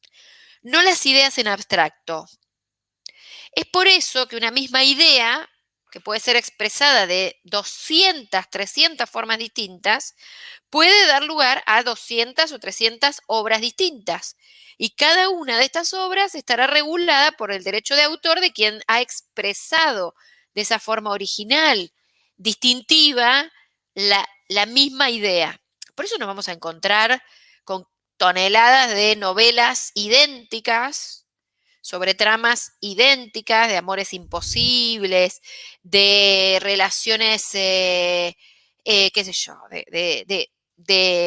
no las ideas en abstracto. Es por eso que una misma idea, que puede ser expresada de 200, 300 formas distintas, puede dar lugar a 200 o 300 obras distintas. Y cada una de estas obras estará regulada por el derecho de autor de quien ha expresado de esa forma original, distintiva, la, la misma idea. Por eso nos vamos a encontrar con toneladas de novelas idénticas, sobre tramas idénticas, de amores imposibles, de relaciones, eh, eh, qué sé yo, de,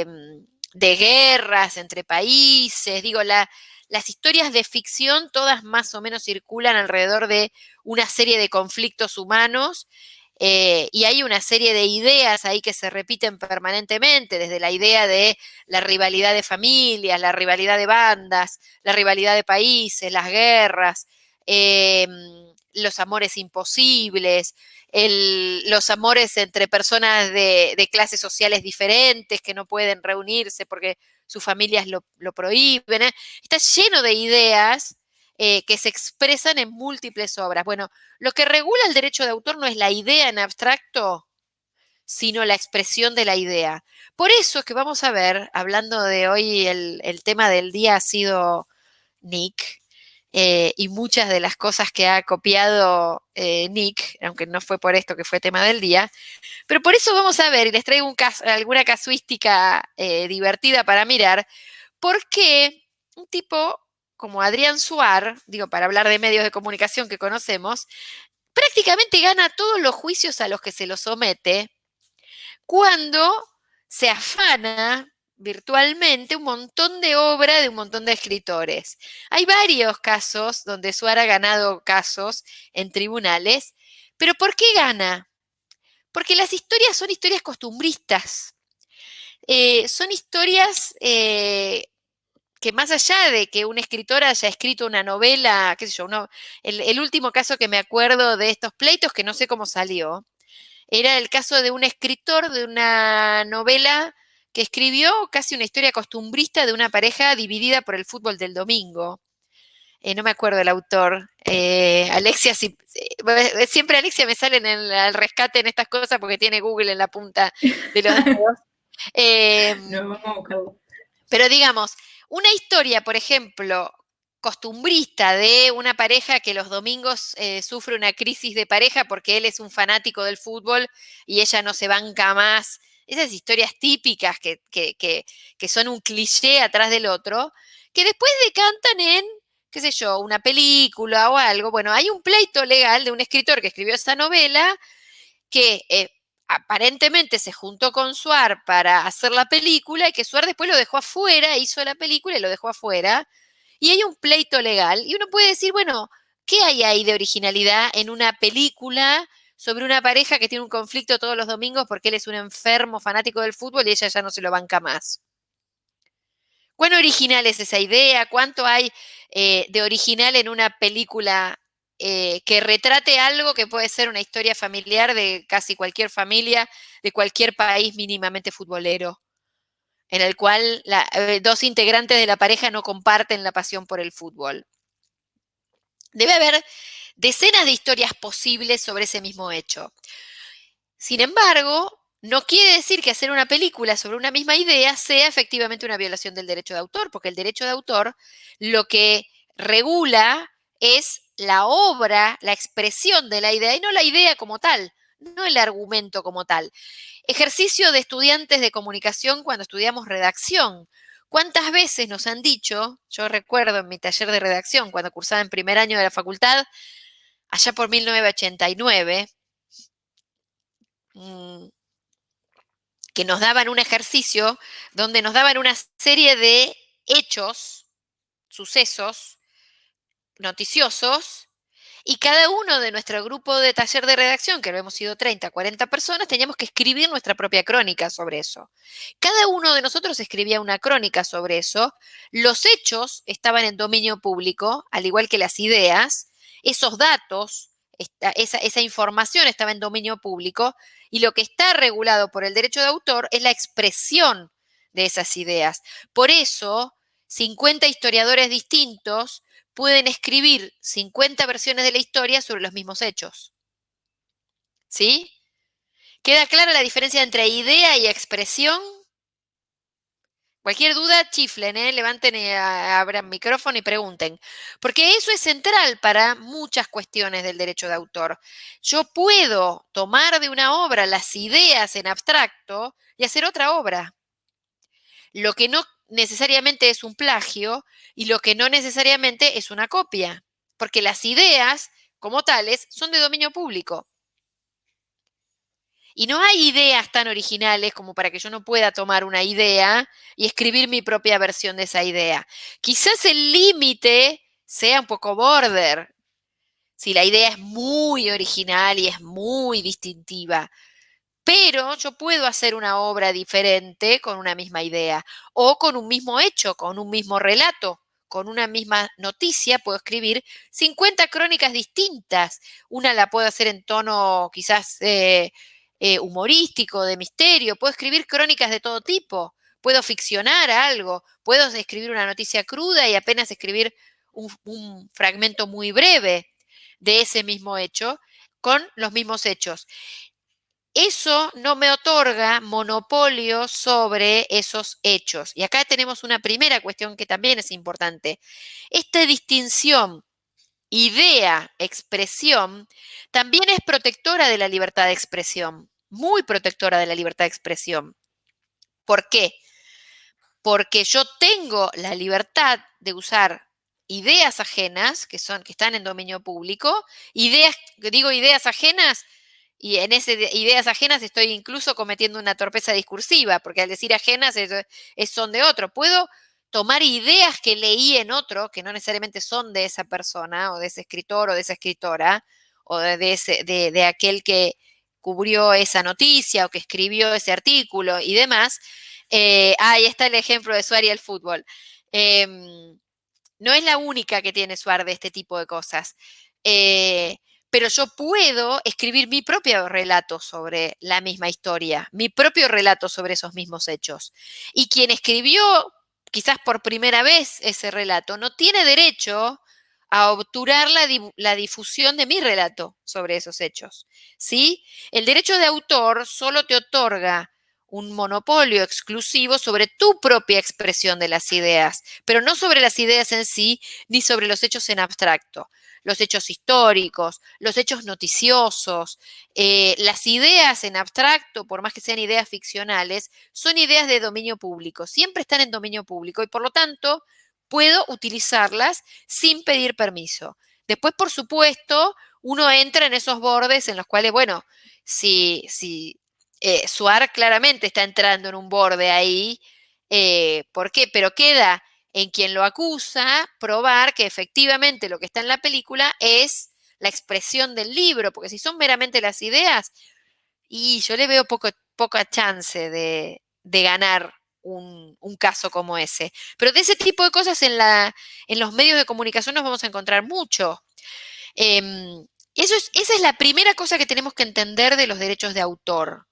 mm, de, guerras entre países. Digo, las historias de ficción todas más o menos circulan alrededor de una serie de conflictos humanos eh, y hay una serie de ideas ahí que se repiten permanentemente, desde la idea de la rivalidad de familias, la rivalidad de bandas, la rivalidad de países, las guerras, em, los amores imposibles, los amores entre personas de, clases sociales diferentes que no pueden reunirse porque sus familias lo, prohíben. ¿eh? Está lleno de ideas eh, que se expresan en múltiples obras. Bueno, lo que regula el derecho de autor no es la idea en abstracto, sino la expresión de la idea. Por eso es que vamos a ver, hablando de hoy, el, tema del día ha sido Nick, eh, y muchas de las cosas que ha copiado eh, Nick, aunque no fue por esto que fue tema del día. Pero por eso vamos a ver, y les traigo alguna casuística divertida para mirar, por qué un tipo como Adrián Suar, digo, para hablar de medios de comunicación que conocemos, prácticamente gana todos los juicios a los que se lo somete cuando se afana virtualmente un montón de obra de un montón de escritores. Hay varios casos donde Suar ha ganado casos en tribunales, pero ¿por qué gana? Porque las historias son historias costumbristas. Eh, son historias eh, que más allá de que un escritor haya escrito una novela, qué sé yo, el último caso que me acuerdo de estos pleitos, que no sé cómo salió, era el caso de un escritor de una novela que escribió casi una historia costumbrista de una pareja dividida por el fútbol del domingo. Eh, no me acuerdo el autor. Eh, Alexia, eh, siempre Alexia me sale en el al rescate en estas cosas porque tiene Google en la punta de los dedos. no, vamos pero digamos, una historia, por ejemplo, costumbrista de una pareja que los domingos sufre una crisis de pareja porque él es un fanático del fútbol y ella no se banca más esas historias típicas que, son un cliché atrás del otro, que después decantan en, qué sé yo, una película o algo. Bueno, hay un pleito legal de un escritor que escribió esa novela que eh, aparentemente se juntó con Suar para hacer la película y que Suar después lo dejó afuera, hizo la película y lo dejó afuera. Y hay un pleito legal y uno puede decir, bueno, ¿qué hay ahí de originalidad en una película sobre una pareja que tiene un conflicto todos los domingos porque él es un enfermo fanático del fútbol y ella ya no se lo banca más. ¿Cuán original es esa idea? ¿Cuánto hay eh, de original en una película eh, que retrate algo que puede ser una historia familiar de casi cualquier familia, de cualquier país mínimamente futbolero, en el cual eh, dos integrantes de la pareja no comparten la pasión por el fútbol? Debe haber decenas de historias posibles sobre ese mismo hecho. Sin embargo, no quiere decir que hacer una película sobre una misma idea sea efectivamente una violación del derecho de autor, porque el derecho de autor lo que regula es la obra, la expresión de la idea y no la idea como tal, no el argumento como tal. Ejercicio de estudiantes de comunicación cuando estudiamos redacción. ¿Cuántas veces nos han dicho, yo recuerdo en mi taller de redacción, cuando cursaba en primer año de la facultad, allá por 1989, mm, que nos daban un ejercicio donde nos daban una serie de hechos, sucesos noticiosos, y cada uno de nuestro grupo de taller de redacción, que lo hemos sido 30, 40 personas, teníamos que escribir nuestra propia crónica sobre eso. Cada uno de nosotros escribía una crónica sobre eso. Los hechos estaban en dominio público, al igual que las ideas, esos datos, esa, información estaba en dominio público y lo que está regulado por el derecho de autor es la expresión de esas ideas. Por eso, 50 historiadores distintos pueden escribir 50 versiones de la historia sobre los mismos hechos. ¿Sí? ¿Queda clara la diferencia entre idea y expresión? Cualquier duda, chiflen, ¿eh? levanten y abran micrófono y pregunten. Porque eso es central para muchas cuestiones del derecho de autor. Yo puedo tomar de una obra las ideas en abstracto y hacer otra obra. Lo que no necesariamente es un plagio y lo que no necesariamente es una copia. Porque las ideas, como tales, son de dominio público. Y no hay ideas tan originales como para que yo no pueda tomar una idea y escribir mi propia versión de esa idea. Quizás el límite sea un poco border, si la idea es muy original y es muy distintiva. Pero yo puedo hacer una obra diferente con una misma idea o con un mismo hecho, con un mismo relato, con una misma noticia. Puedo escribir 50 crónicas distintas. Una la puedo hacer en tono quizás eh, eh, humorístico, de misterio, puedo escribir crónicas de todo tipo, puedo ficcionar algo, puedo escribir una noticia cruda y apenas escribir un, fragmento muy breve de ese mismo hecho con los mismos hechos. Eso no me otorga monopolio sobre esos hechos. Y acá tenemos una primera cuestión que también es importante. Esta distinción idea, expresión, también es protectora de la libertad de expresión, muy protectora de la libertad de expresión. ¿Por qué? Porque yo tengo la libertad de usar ideas ajenas, que, son, que están en dominio público, ideas, digo ideas ajenas, y en esas ideas ajenas estoy incluso cometiendo una torpeza discursiva, porque al decir ajenas son de otro. Puedo tomar ideas que leí en otro, que no necesariamente son de esa persona, o de ese escritor, o de esa escritora, o de, ese, de, aquel que cubrió esa noticia, o que escribió ese artículo y demás. Eh, ahí está el ejemplo de Suárez y el fútbol. Em, no es la única que tiene Suárez de este tipo de cosas. Eh, pero yo puedo escribir mi propio relato sobre la misma historia, mi propio relato sobre esos mismos hechos. Y quien escribió quizás por primera vez ese relato no tiene derecho a obturar la, difusión de mi relato sobre esos hechos. ¿sí? El derecho de autor solo te otorga un monopolio exclusivo sobre tu propia expresión de las ideas, pero no sobre las ideas en sí ni sobre los hechos en abstracto los hechos históricos, los hechos noticiosos, eh, las ideas en abstracto, por más que sean ideas ficcionales, son ideas de dominio público, siempre están en dominio público y por lo tanto puedo utilizarlas sin pedir permiso. Después, por supuesto, uno entra en esos bordes en los cuales, bueno, si, si eh, Suar claramente está entrando en un borde ahí, eh, ¿por qué? Pero queda en quien lo acusa probar que efectivamente lo que está en la película es la expresión del libro, porque si son meramente las ideas, y yo le veo poca chance de, ganar un, caso como ese. Pero de ese tipo de cosas en, la, en los medios de comunicación nos vamos a encontrar mucho. Em, eso es, esa es la primera cosa que tenemos que entender de los derechos de autor,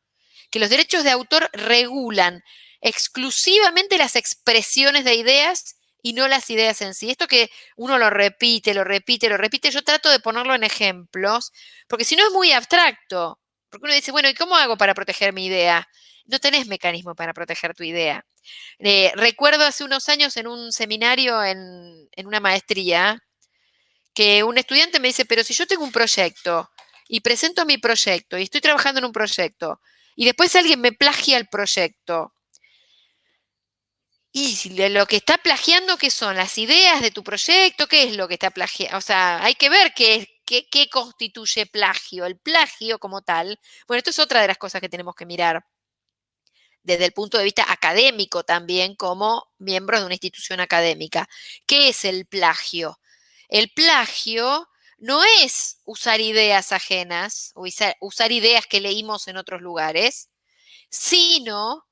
que los derechos de autor regulan exclusivamente las expresiones de ideas y no las ideas en sí. Esto que uno lo repite, lo repite, lo repite, yo trato de ponerlo en ejemplos, porque si no es muy abstracto, porque uno dice, bueno, ¿y cómo hago para proteger mi idea? No tenés mecanismo para proteger tu idea. Eh, recuerdo hace unos años en un seminario, en, en una maestría, que un estudiante me dice, pero si yo tengo un proyecto y presento mi proyecto y estoy trabajando en un proyecto y después alguien me plagia el proyecto, y lo que está plagiando, ¿qué son? ¿Las ideas de tu proyecto? ¿Qué es lo que está plagiando? O sea, hay que ver qué, qué, qué constituye plagio. El plagio como tal, bueno, esto es otra de las cosas que tenemos que mirar desde el punto de vista académico también como miembros de una institución académica. ¿Qué es el plagio? El plagio no es usar ideas ajenas o usar ideas que leímos en otros lugares, sino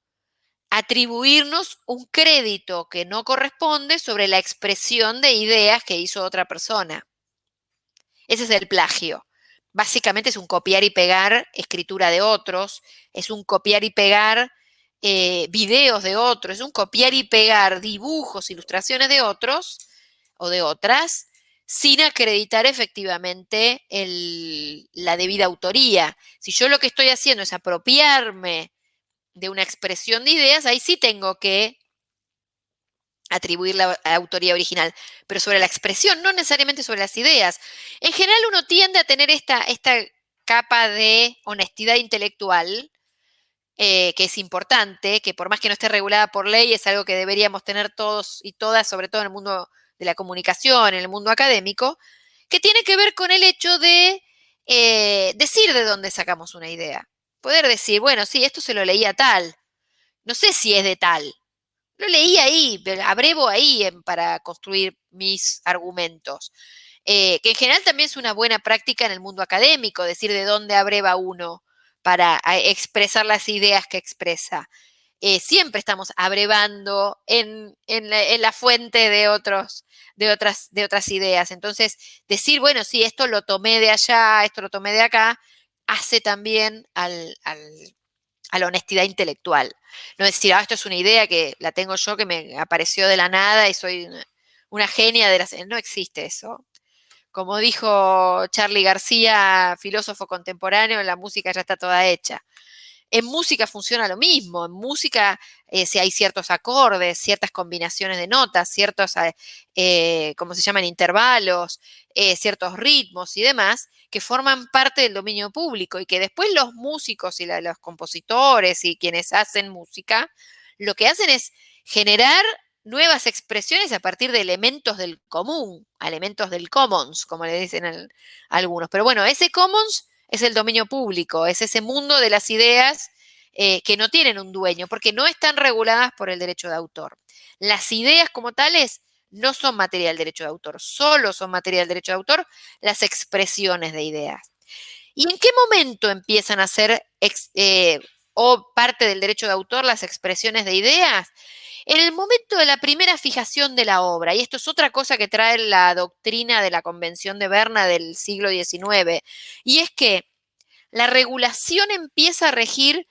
atribuirnos un crédito que no corresponde sobre la expresión de ideas que hizo otra persona. Ese es el plagio. Básicamente es un copiar y pegar escritura de otros, es un copiar y pegar eh, videos de otros, es un copiar y pegar dibujos, ilustraciones de otros o de otras, sin acreditar efectivamente la debida autoría. Si yo lo que estoy haciendo es apropiarme de una expresión de ideas, ahí sí tengo que atribuir la, autoría original, pero sobre la expresión, no necesariamente sobre las ideas. En general uno tiende a tener esta, esta capa de honestidad intelectual, eh, que es importante, que por más que no esté regulada por ley, es algo que deberíamos tener todos y todas, sobre todo en el mundo de la comunicación, en el mundo académico, que tiene que ver con el hecho de eh, decir de dónde sacamos una idea poder decir, bueno, sí, esto se lo leía tal. No sé si es de tal. Lo leí ahí, abrevo ahí para construir mis argumentos. Eh, que en general también es una buena práctica en el mundo académico, decir de dónde abreva uno para expresar las ideas que expresa. Eh, siempre estamos abrevando en, la, fuente de, otros, de, otras, de otras ideas. Entonces, decir, bueno, sí, esto lo tomé de allá, esto lo tomé de acá, hace también a la honestidad intelectual. No decir, ah, esto es una idea que la tengo yo, que me apareció de la nada y soy una, genia de las... No existe eso. Como dijo Charlie García, filósofo contemporáneo, la música ya está toda hecha. En música funciona lo mismo. En música, eh, si hay ciertos acordes, ciertas combinaciones de notas, ciertos, eh, eh ¿cómo se llaman? Intervalos, ciertos ritmos y demás, que forman parte del dominio público y que después los músicos y los compositores y quienes hacen música, lo que hacen es generar nuevas expresiones a partir de elementos del común, elementos del commons, como le dicen algunos. Pero bueno, ese commons es el dominio público, es ese mundo de las ideas eh, que no tienen un dueño, porque no están reguladas por el derecho de autor. Las ideas como tales no son materia del derecho de autor, solo son materia del derecho de autor las expresiones de ideas. ¿Y en qué momento empiezan a ser eh, o parte del derecho de autor las expresiones de ideas? En el momento de la primera fijación de la obra, y esto es otra cosa que trae la doctrina de la Convención de Berna del siglo XIX, y es que la regulación empieza a regir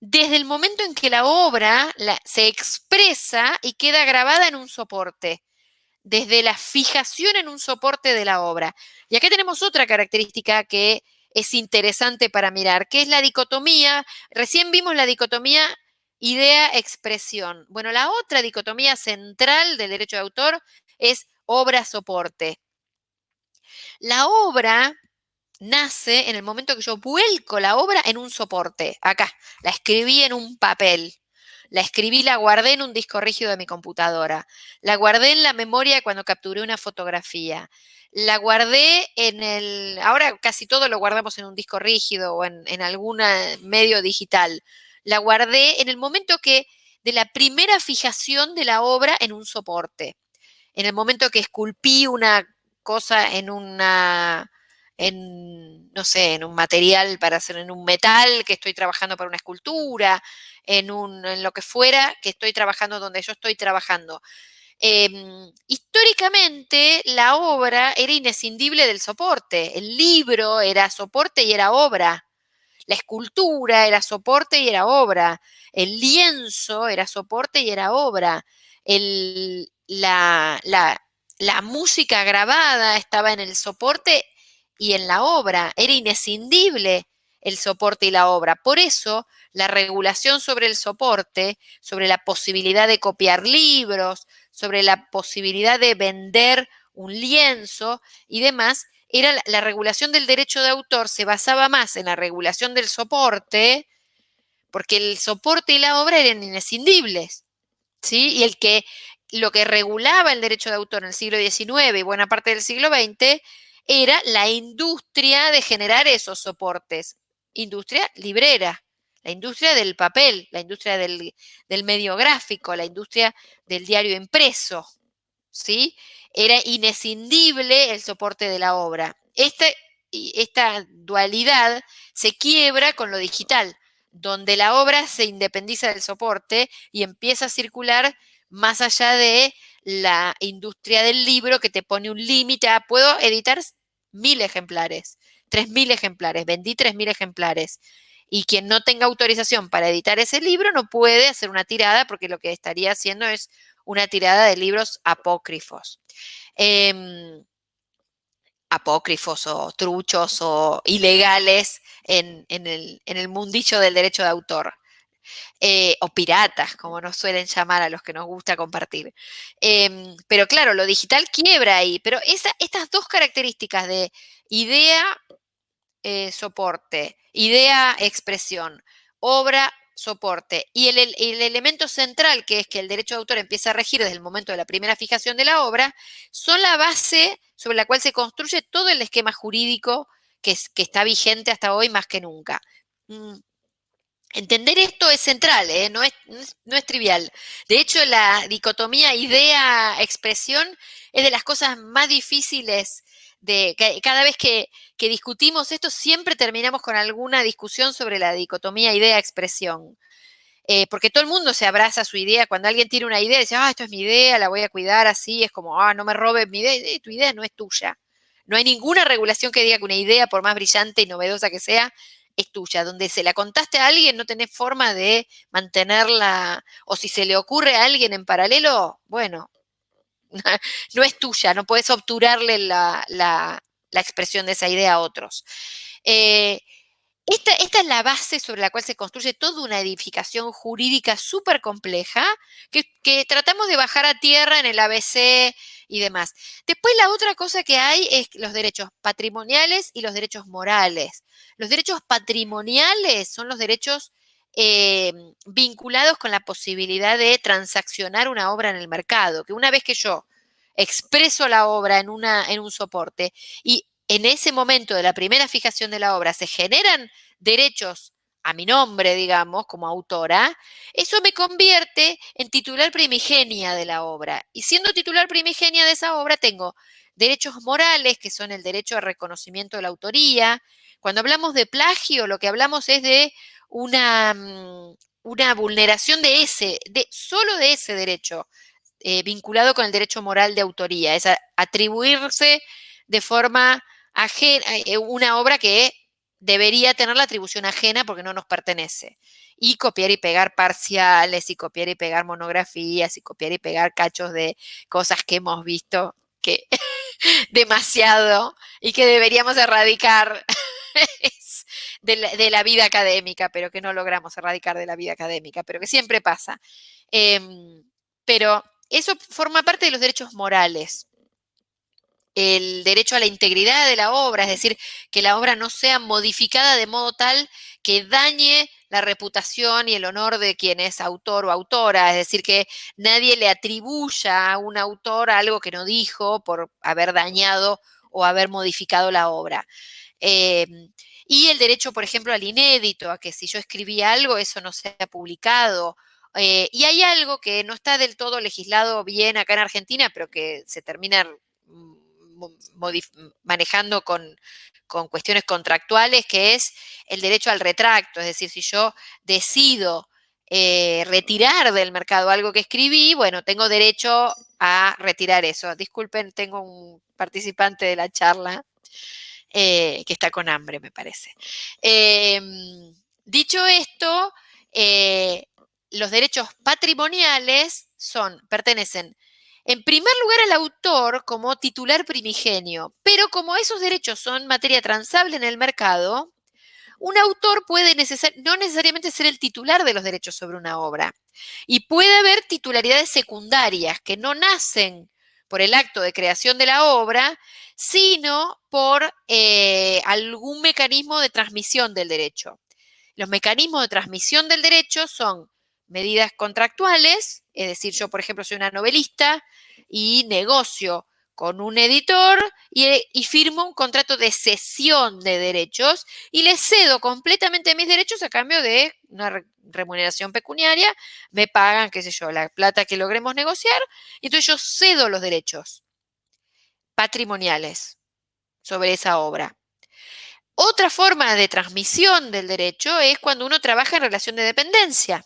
desde el momento en que la obra se expresa y queda grabada en un soporte, desde la fijación en un soporte de la obra. Y acá tenemos otra característica que es interesante para mirar, que es la dicotomía. Recién vimos la dicotomía idea-expresión. Bueno, la otra dicotomía central del derecho de autor es obra-soporte. La obra nace en el momento que yo vuelco la obra en un soporte. Acá, la escribí en un papel. La escribí, la guardé en un disco rígido de mi computadora. La guardé en la memoria cuando capturé una fotografía. La guardé en el... Ahora casi todo lo guardamos en un disco rígido o en, en algún medio digital la guardé en el momento que de la primera fijación de la obra en un soporte. En el momento que esculpí una cosa en una, en, no sé, en un material para hacer, en un metal que estoy trabajando para una escultura, en, un, en lo que fuera que estoy trabajando donde yo estoy trabajando. Em, históricamente la obra era inescindible del soporte, el libro era soporte y era obra. La escultura era soporte y era obra. El lienzo era soporte y era obra. la, la música grabada estaba en el soporte y en la obra. Era inescindible el soporte y la obra. Por eso, la regulación sobre el soporte, sobre la posibilidad de copiar libros, sobre la posibilidad de vender un lienzo y demás, era la, regulación del derecho de autor se basaba más en la regulación del soporte, porque el soporte y la obra eran inescindibles, ¿sí? Y el que, lo que regulaba el derecho de autor en el siglo XIX y buena parte del siglo XX era la industria de generar esos soportes, industria librera, la industria del papel, la industria del, del medio gráfico, la industria del diario impreso, ¿sí? Era inescindible el soporte de la obra. Esta dualidad se quiebra con lo digital, donde la obra se independiza del soporte y empieza a circular más allá de la industria del libro que te pone un límite puedo editar mil ejemplares, tres mil ejemplares, vendí tres mil ejemplares. Y quien no tenga autorización para editar ese libro no puede hacer una tirada porque lo que estaría haciendo es una tirada de libros apócrifos. Em, apócrifos o truchos o ilegales en, el, en, mundillo del derecho de autor. Eh, o piratas, como nos suelen llamar a los que nos gusta compartir. Em, pero claro, lo digital quiebra ahí, pero estas dos características de idea, eh, soporte, idea, expresión, obra, soporte. Y el, elemento central, que es que el derecho de autor empieza a regir desde el momento de la primera fijación de la obra, son la base sobre la cual se construye todo el esquema jurídico que, que está vigente hasta hoy más que nunca. Mm, entender esto es central, ¿eh? no, es, no es trivial. De hecho, la dicotomía idea-expresión es de las cosas más difíciles de cada vez que, discutimos esto, siempre terminamos con alguna discusión sobre la dicotomía idea-expresión. Eh, porque todo el mundo se abraza a su idea. Cuando alguien tiene una idea, dice, ah, esto es mi idea, la voy a cuidar así, es como, ah, no me robes mi idea. tu idea no es tuya. No hay ninguna regulación que diga que una idea, por más brillante y novedosa que sea, es tuya. Donde se la contaste a alguien, no tenés forma de mantenerla, o si se le ocurre a alguien en paralelo, bueno, no es tuya, no puedes obturarle la, expresión de esa idea a otros. Eh, esta, esta, es la base sobre la cual se construye toda una edificación jurídica súper compleja que, que, tratamos de bajar a tierra en el ABC y demás. Después la otra cosa que hay es los derechos patrimoniales y los derechos morales. Los derechos patrimoniales son los derechos eh, vinculados con la posibilidad de transaccionar una obra en el mercado, que una vez que yo expreso la obra en, una, en un soporte y en ese momento de la primera fijación de la obra se generan derechos a mi nombre, digamos, como autora, eso me convierte en titular primigenia de la obra. Y siendo titular primigenia de esa obra, tengo derechos morales, que son el derecho al reconocimiento de la autoría. Cuando hablamos de plagio, lo que hablamos es de una, mm, vulneración de ese, solo de ese derecho, eh, vinculado con el derecho moral de autoría, es atribuirse de forma ajena, eh, una obra que debería tener la atribución ajena porque no nos pertenece. Y copiar y pegar parciales, y copiar y pegar monografías, y copiar y pegar cachos de cosas que hemos visto que demasiado y que deberíamos erradicar de, la, vida académica, pero que no logramos erradicar de la vida académica, pero que siempre pasa. Em, pero eso forma parte de los derechos morales el derecho a la integridad de la obra, es decir, que la obra no sea modificada de modo tal que dañe la reputación y el honor de quien es autor o autora, es decir, que nadie le atribuya a un autor algo que no dijo por haber dañado o haber modificado la obra. Em, y el derecho, por ejemplo, al inédito, a que si yo escribí algo, eso no sea publicado. Eh, y hay algo que no está del todo legislado bien acá en Argentina, pero que se termina manejando con, cuestiones contractuales, que es el derecho al retracto. Es decir, si yo decido eh, retirar del mercado algo que escribí, bueno, tengo derecho a retirar eso. Disculpen, tengo un participante de la charla eh, que está con hambre, me parece. Em, dicho esto, eh, los derechos patrimoniales son, pertenecen en primer lugar al autor como titular primigenio, pero como esos derechos son materia transable en el mercado, un autor puede no necesariamente ser el titular de los derechos sobre una obra. Y puede haber titularidades secundarias que no nacen por el acto de creación de la obra, sino por eh, algún mecanismo de transmisión del derecho. Los mecanismos de transmisión del derecho son medidas contractuales, es decir, yo, por ejemplo, soy una novelista y negocio con un editor y, firmo un contrato de cesión de derechos y le cedo completamente mis derechos a cambio de una remuneración pecuniaria, me pagan, qué sé yo, la plata que logremos negociar, y entonces yo cedo los derechos patrimoniales sobre esa obra. Otra forma de transmisión del derecho es cuando uno trabaja en relación de dependencia.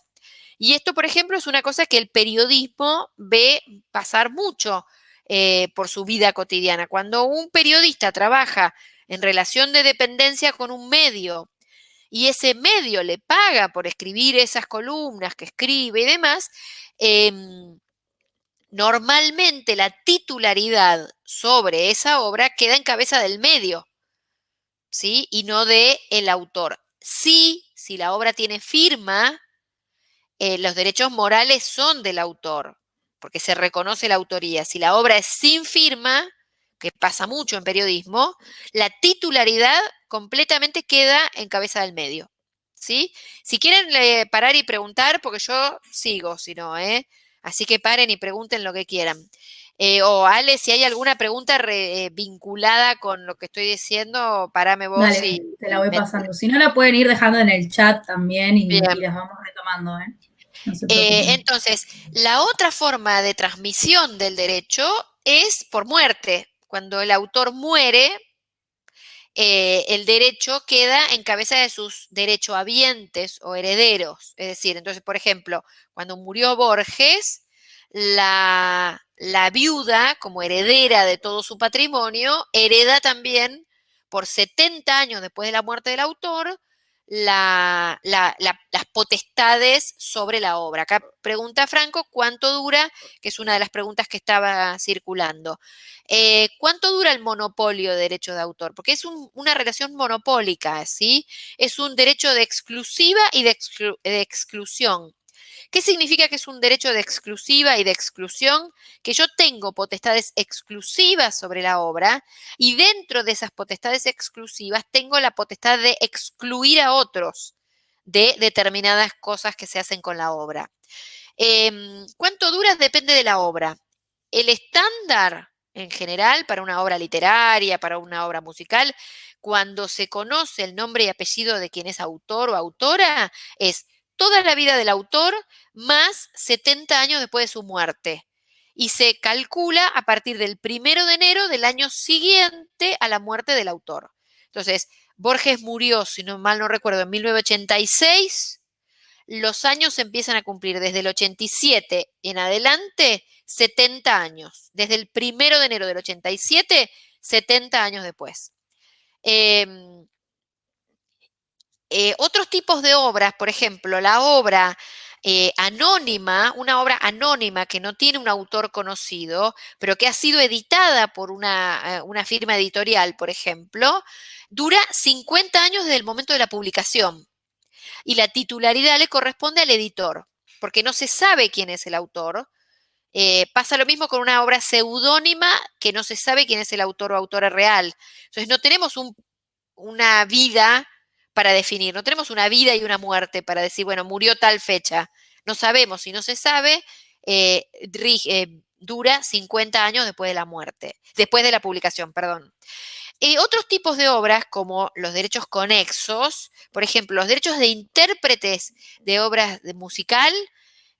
Y esto, por ejemplo, es una cosa que el periodismo ve pasar mucho eh, por su vida cotidiana. Cuando un periodista trabaja en relación de dependencia con un medio y ese medio le paga por escribir esas columnas que escribe y demás, em, normalmente la titularidad sobre esa obra queda en cabeza del medio, ¿sí? Y no de el autor. Sí, si la obra tiene firma, eh, los derechos morales son del autor, porque se reconoce la autoría. Si la obra es sin firma, que pasa mucho en periodismo, la titularidad completamente queda en cabeza del medio. ¿sí? Si quieren eh, parar y preguntar, porque yo sigo, si no, ¿eh? Así que paren y pregunten lo que quieran. Eh, o Ale, si hay alguna pregunta vinculada con lo que estoy diciendo, parame vos y. Te la voy pasando. Si no, la pueden ir dejando en el chat también y, y las vamos retomando, ¿eh? Eh, entonces, la otra forma de transmisión del derecho es por muerte. Cuando el autor muere, eh, el derecho queda en cabeza de sus derechohabientes o herederos. Es decir, entonces, por ejemplo, cuando murió Borges, la, la viuda, como heredera de todo su patrimonio, hereda también por 70 años después de la muerte del autor las potestades sobre la obra. Acá pregunta Franco, ¿cuánto dura? Que es una de las preguntas que estaba circulando. Eh, ¿Cuánto dura el monopolio de derecho de autor? Porque es una relación monopólica, ¿sí? Es un derecho de exclusiva y de exclusión. ¿Qué significa que es un derecho de exclusiva y de exclusión? Que yo tengo potestades exclusivas sobre la obra y dentro de esas potestades exclusivas tengo la potestad de excluir a otros de determinadas cosas que se hacen con la obra. Em, ¿Cuánto dura? Depende de la obra. El estándar en general para una obra literaria, para una obra musical, cuando se conoce el nombre y apellido de quien es autor o autora, es toda la vida del autor más 70 años después de su muerte. Y se calcula a partir del primero de enero del año siguiente a la muerte del autor. Entonces, Borges murió, si no mal no recuerdo, en 1986. Los años empiezan a cumplir desde el 87 en adelante, 70 años. Desde el primero de enero del 87, 70 años después. Em, eh, otros tipos de obras, por ejemplo, la obra eh, anónima, una obra anónima que no tiene un autor conocido, pero que ha sido editada por una, eh, una firma editorial, por ejemplo, dura 50 años desde el momento de la publicación. Y la titularidad le corresponde al editor, porque no se sabe quién es el autor. pasa lo mismo con una obra seudónima que no se sabe quién es el autor o autora real. Entonces no tenemos una vida para definir. No tenemos una vida y una muerte para decir, bueno, murió tal fecha. No sabemos, si no se sabe, eh, eh, dura 50 años después de la muerte, después de la publicación, perdón. Y otros tipos de obras, como los derechos conexos, por ejemplo, los derechos de intérpretes de obras de musical,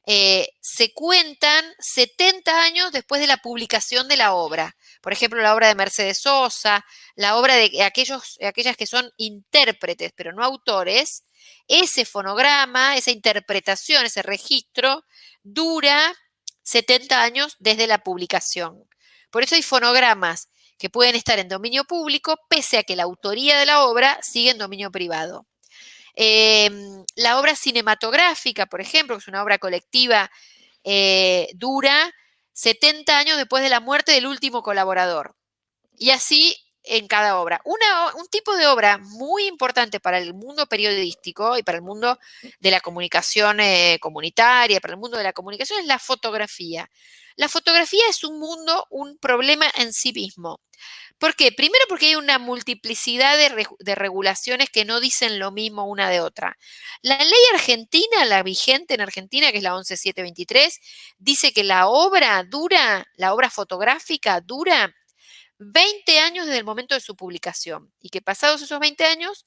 eh, se cuentan 70 años después de la publicación de la obra. Por ejemplo, la obra de Mercedes Sosa, la obra de aquellos, aquellas que son intérpretes, pero no autores, ese fonograma, esa interpretación, ese registro, dura 70 años desde la publicación. Por eso hay fonogramas que pueden estar en dominio público, pese a que la autoría de la obra sigue en dominio privado. Em, la obra cinematográfica, por ejemplo, es una obra colectiva, eh, dura 70 años después de la muerte del último colaborador. Y así en cada obra. un tipo de obra muy importante para el mundo periodístico y para el mundo de la comunicación eh, comunitaria, para el mundo de la comunicación, es la fotografía. La fotografía es un mundo, un problema en sí mismo. ¿Por qué? Primero porque hay una multiplicidad de, regulaciones que no dicen lo mismo una de otra. La ley argentina, la vigente en Argentina, que es la 11723, dice que la obra dura, la obra fotográfica dura 20 años desde el momento de su publicación y que pasados esos 20 años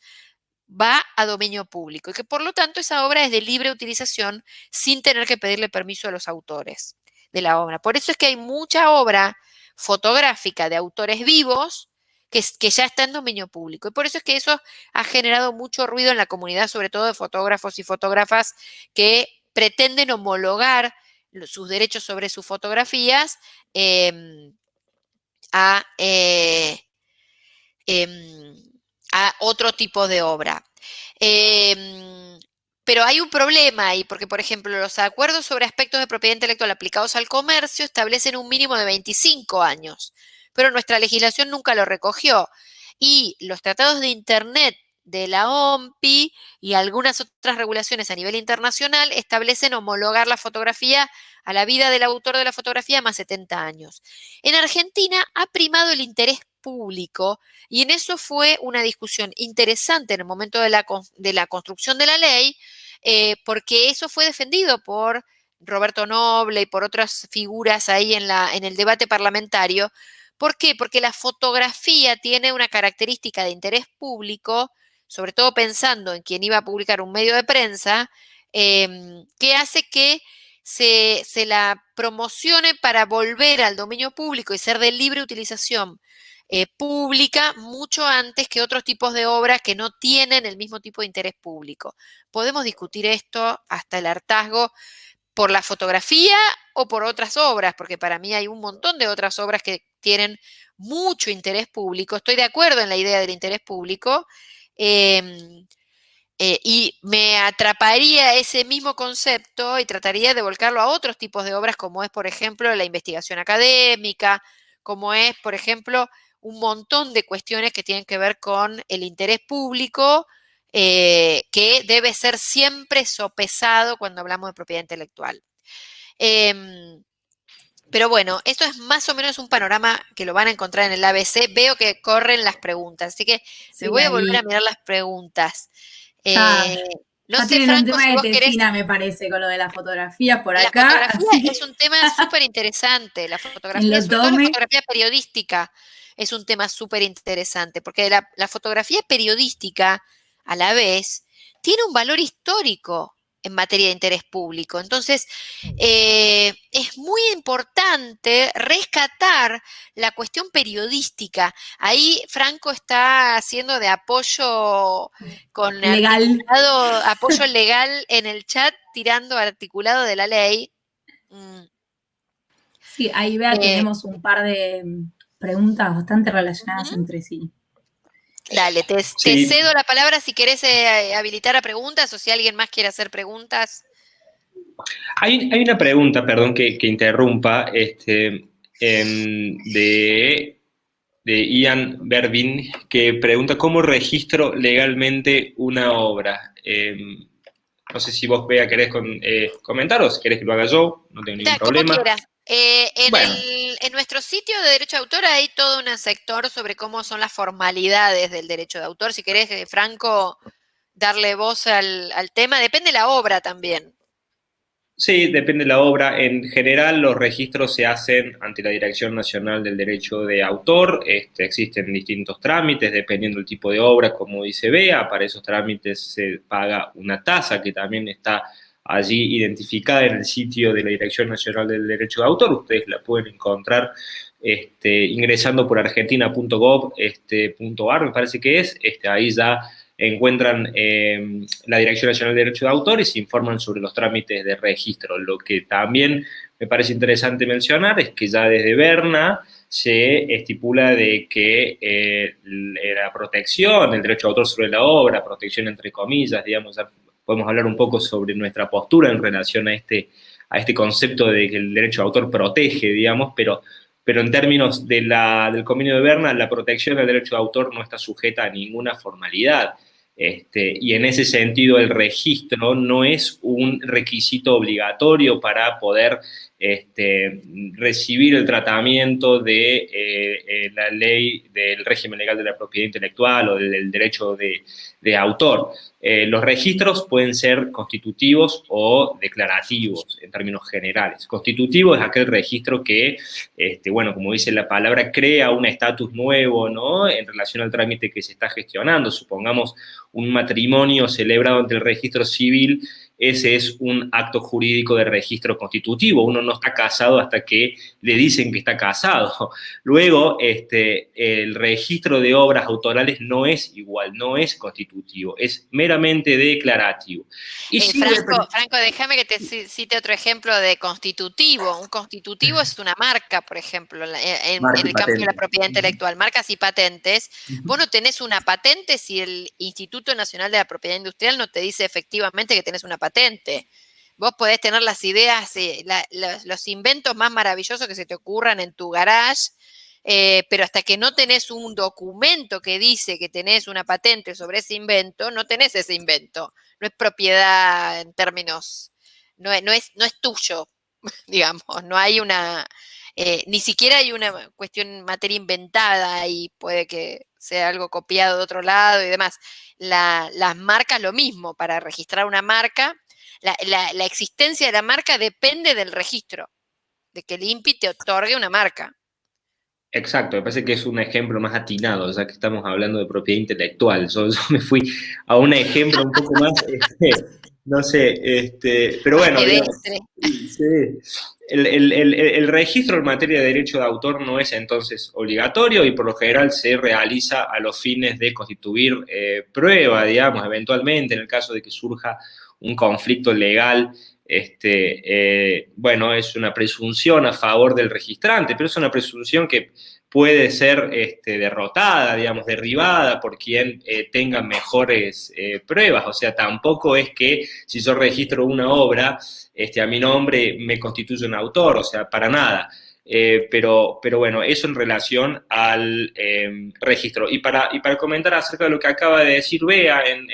va a dominio público y que por lo tanto esa obra es de libre utilización sin tener que pedirle permiso a los autores de la obra. Por eso es que hay mucha obra fotográfica de autores vivos que, que, ya está en dominio público. Y por eso es que eso ha generado mucho ruido en la comunidad, sobre todo de fotógrafos y fotógrafas que pretenden homologar sus derechos sobre sus fotografías em, eh, em, a, otro tipo de obra. Em, pero hay un problema ahí, porque, por ejemplo, los acuerdos sobre aspectos de propiedad intelectual aplicados al comercio establecen un mínimo de 25 años, pero nuestra legislación nunca lo recogió. Y los tratados de Internet de la OMPI y algunas otras regulaciones a nivel internacional establecen homologar la fotografía a la vida del autor de la fotografía más 70 años. En Argentina ha primado el interés público y en eso fue una discusión interesante en el momento de la, de la construcción de la ley, eh, porque eso fue defendido por Roberto Noble y por otras figuras ahí en, la, en el debate parlamentario. ¿Por qué? Porque la fotografía tiene una característica de interés público, sobre todo pensando en quien iba a publicar un medio de prensa, em, que hace que se, se, la promocione para volver al dominio público y ser de libre utilización eh, pública mucho antes que otros tipos de obras que no tienen el mismo tipo de interés público. Podemos discutir esto hasta el hartazgo por la fotografía o por otras obras, porque para mí hay un montón de otras obras que tienen mucho interés público. Estoy de acuerdo en la idea del interés público, em, Eh, y me atraparía ese mismo concepto y trataría de volcarlo a otros tipos de obras, como es, por ejemplo, la investigación académica, como es, por ejemplo, un montón de cuestiones que tienen que ver con el interés público, eh, que debe ser siempre sopesado cuando hablamos de propiedad intelectual. Em, pero bueno, esto es más o menos un panorama que lo van a encontrar en el ABC. Veo que corren las preguntas, así que me voy a volver a mirar las preguntas. Eh, no sé, Franco, un tema de Tesina, me parece, con lo de la fotografía por acá. La fotografía es un tema súper interesante. La fotografía, es la fotografía periodística es un tema súper interesante, porque la fotografía periodística, a la vez, tiene un valor histórico en materia de interés público. Entonces, eh, es muy importante rescatar la cuestión periodística. Ahí Franco está haciendo de apoyo con legal. apoyo legal en el chat, tirando articulado de la ley. Mm. Sí, ahí vea, eh, tenemos un par de preguntas bastante relacionadas entre sí. Dale, te, cedo la palabra si querés eh, habilitar a preguntas o si alguien más quiere hacer preguntas. Hay, una pregunta, perdón que, interrumpa, este, em, de, de, Ian Bervin, que pregunta cómo registro legalmente una obra. Em, no sé si vos, Bea, querés con, eh, comentar o si querés que lo haga yo, no tengo ningún problema. Eh, en, nuestro sitio de derecho de autor hay todo un sector sobre cómo son las formalidades del derecho de autor. Si querés, eh, Franco, darle voz al, tema, depende de la obra también. Sí, depende de la obra. En general, los registros se hacen ante la Dirección Nacional del Derecho de Autor. Este, existen distintos trámites dependiendo del tipo de obra, como dice Bea. Para esos trámites se paga una tasa que también está allí identificada en el sitio de la Dirección Nacional del Derecho de Autor. Ustedes la pueden encontrar este, ingresando por argentina.gov.ar, este, me parece que es. Este, ahí ya encuentran em, la Dirección Nacional del Derecho de Autor y se informan sobre los trámites de registro. Lo que también me parece interesante mencionar es que ya desde Berna se estipula de que eh, la protección, el derecho de autor sobre la obra, protección entre comillas, digamos, podemos hablar un poco sobre nuestra postura en relación a este, a este concepto de que el derecho de autor protege, digamos, pero, pero en términos del convenio de Berna, la protección del derecho de autor no está sujeta a ninguna formalidad. Este, y en ese sentido el registro no es un requisito obligatorio para poder este, recibir el tratamiento de eh, eh, la ley del régimen legal de la propiedad intelectual o del, derecho de, autor. Eh, los registros pueden ser constitutivos o declarativos en términos generales. Constitutivo es aquel registro que, este, bueno, como dice la palabra, crea un estatus nuevo, ¿no? En relación al trámite que se está gestionando. Supongamos un matrimonio celebrado ante el registro civil ese es un acto jurídico de registro constitutivo. Uno no está casado hasta que le dicen que está casado. Luego, este, el registro de obras autorales no es igual, no es constitutivo, es meramente declarativo. Y eh, Franco, déjame que te cite otro ejemplo de constitutivo. Un constitutivo es una marca, por ejemplo, en, el campo de la propiedad intelectual, marcas y patentes. Vos no tenés una patente si el Instituto Nacional de la Propiedad Industrial no te dice efectivamente que tenés una patente patente. Vos podés tener las ideas, eh, los, inventos más maravillosos que se te ocurran en tu garage, eh, pero hasta que no tenés un documento que dice que tenés una patente sobre ese invento, no tenés ese invento. No es propiedad en términos, no no es, no es tuyo, digamos, no hay una, eh, ni siquiera hay una cuestión materia inventada y puede que sea algo copiado de otro lado y demás. las marcas lo mismo, para registrar una marca la, existencia de la marca depende del registro, de que el INPI te otorgue una marca. Exacto, me parece que es un ejemplo más atinado, ya que estamos hablando de propiedad intelectual. Yo, me fui a un ejemplo un poco más, este, no sé, este, pero bueno, el, registro en materia de derecho de autor no es entonces obligatorio y por lo general se realiza a los fines de constituir eh, prueba, digamos, eventualmente en el caso de que surja un conflicto legal, este, eh, bueno, es una presunción a favor del registrante, pero es una presunción que puede ser este, derrotada, digamos, derribada por quien eh, tenga mejores eh, pruebas. O sea, tampoco es que si yo registro una obra, este, a mi nombre me constituye un autor, o sea, para nada. Eh, pero, pero bueno, eso en relación al em, registro. Y para, y para comentar acerca de lo que acaba de decir Bea, en,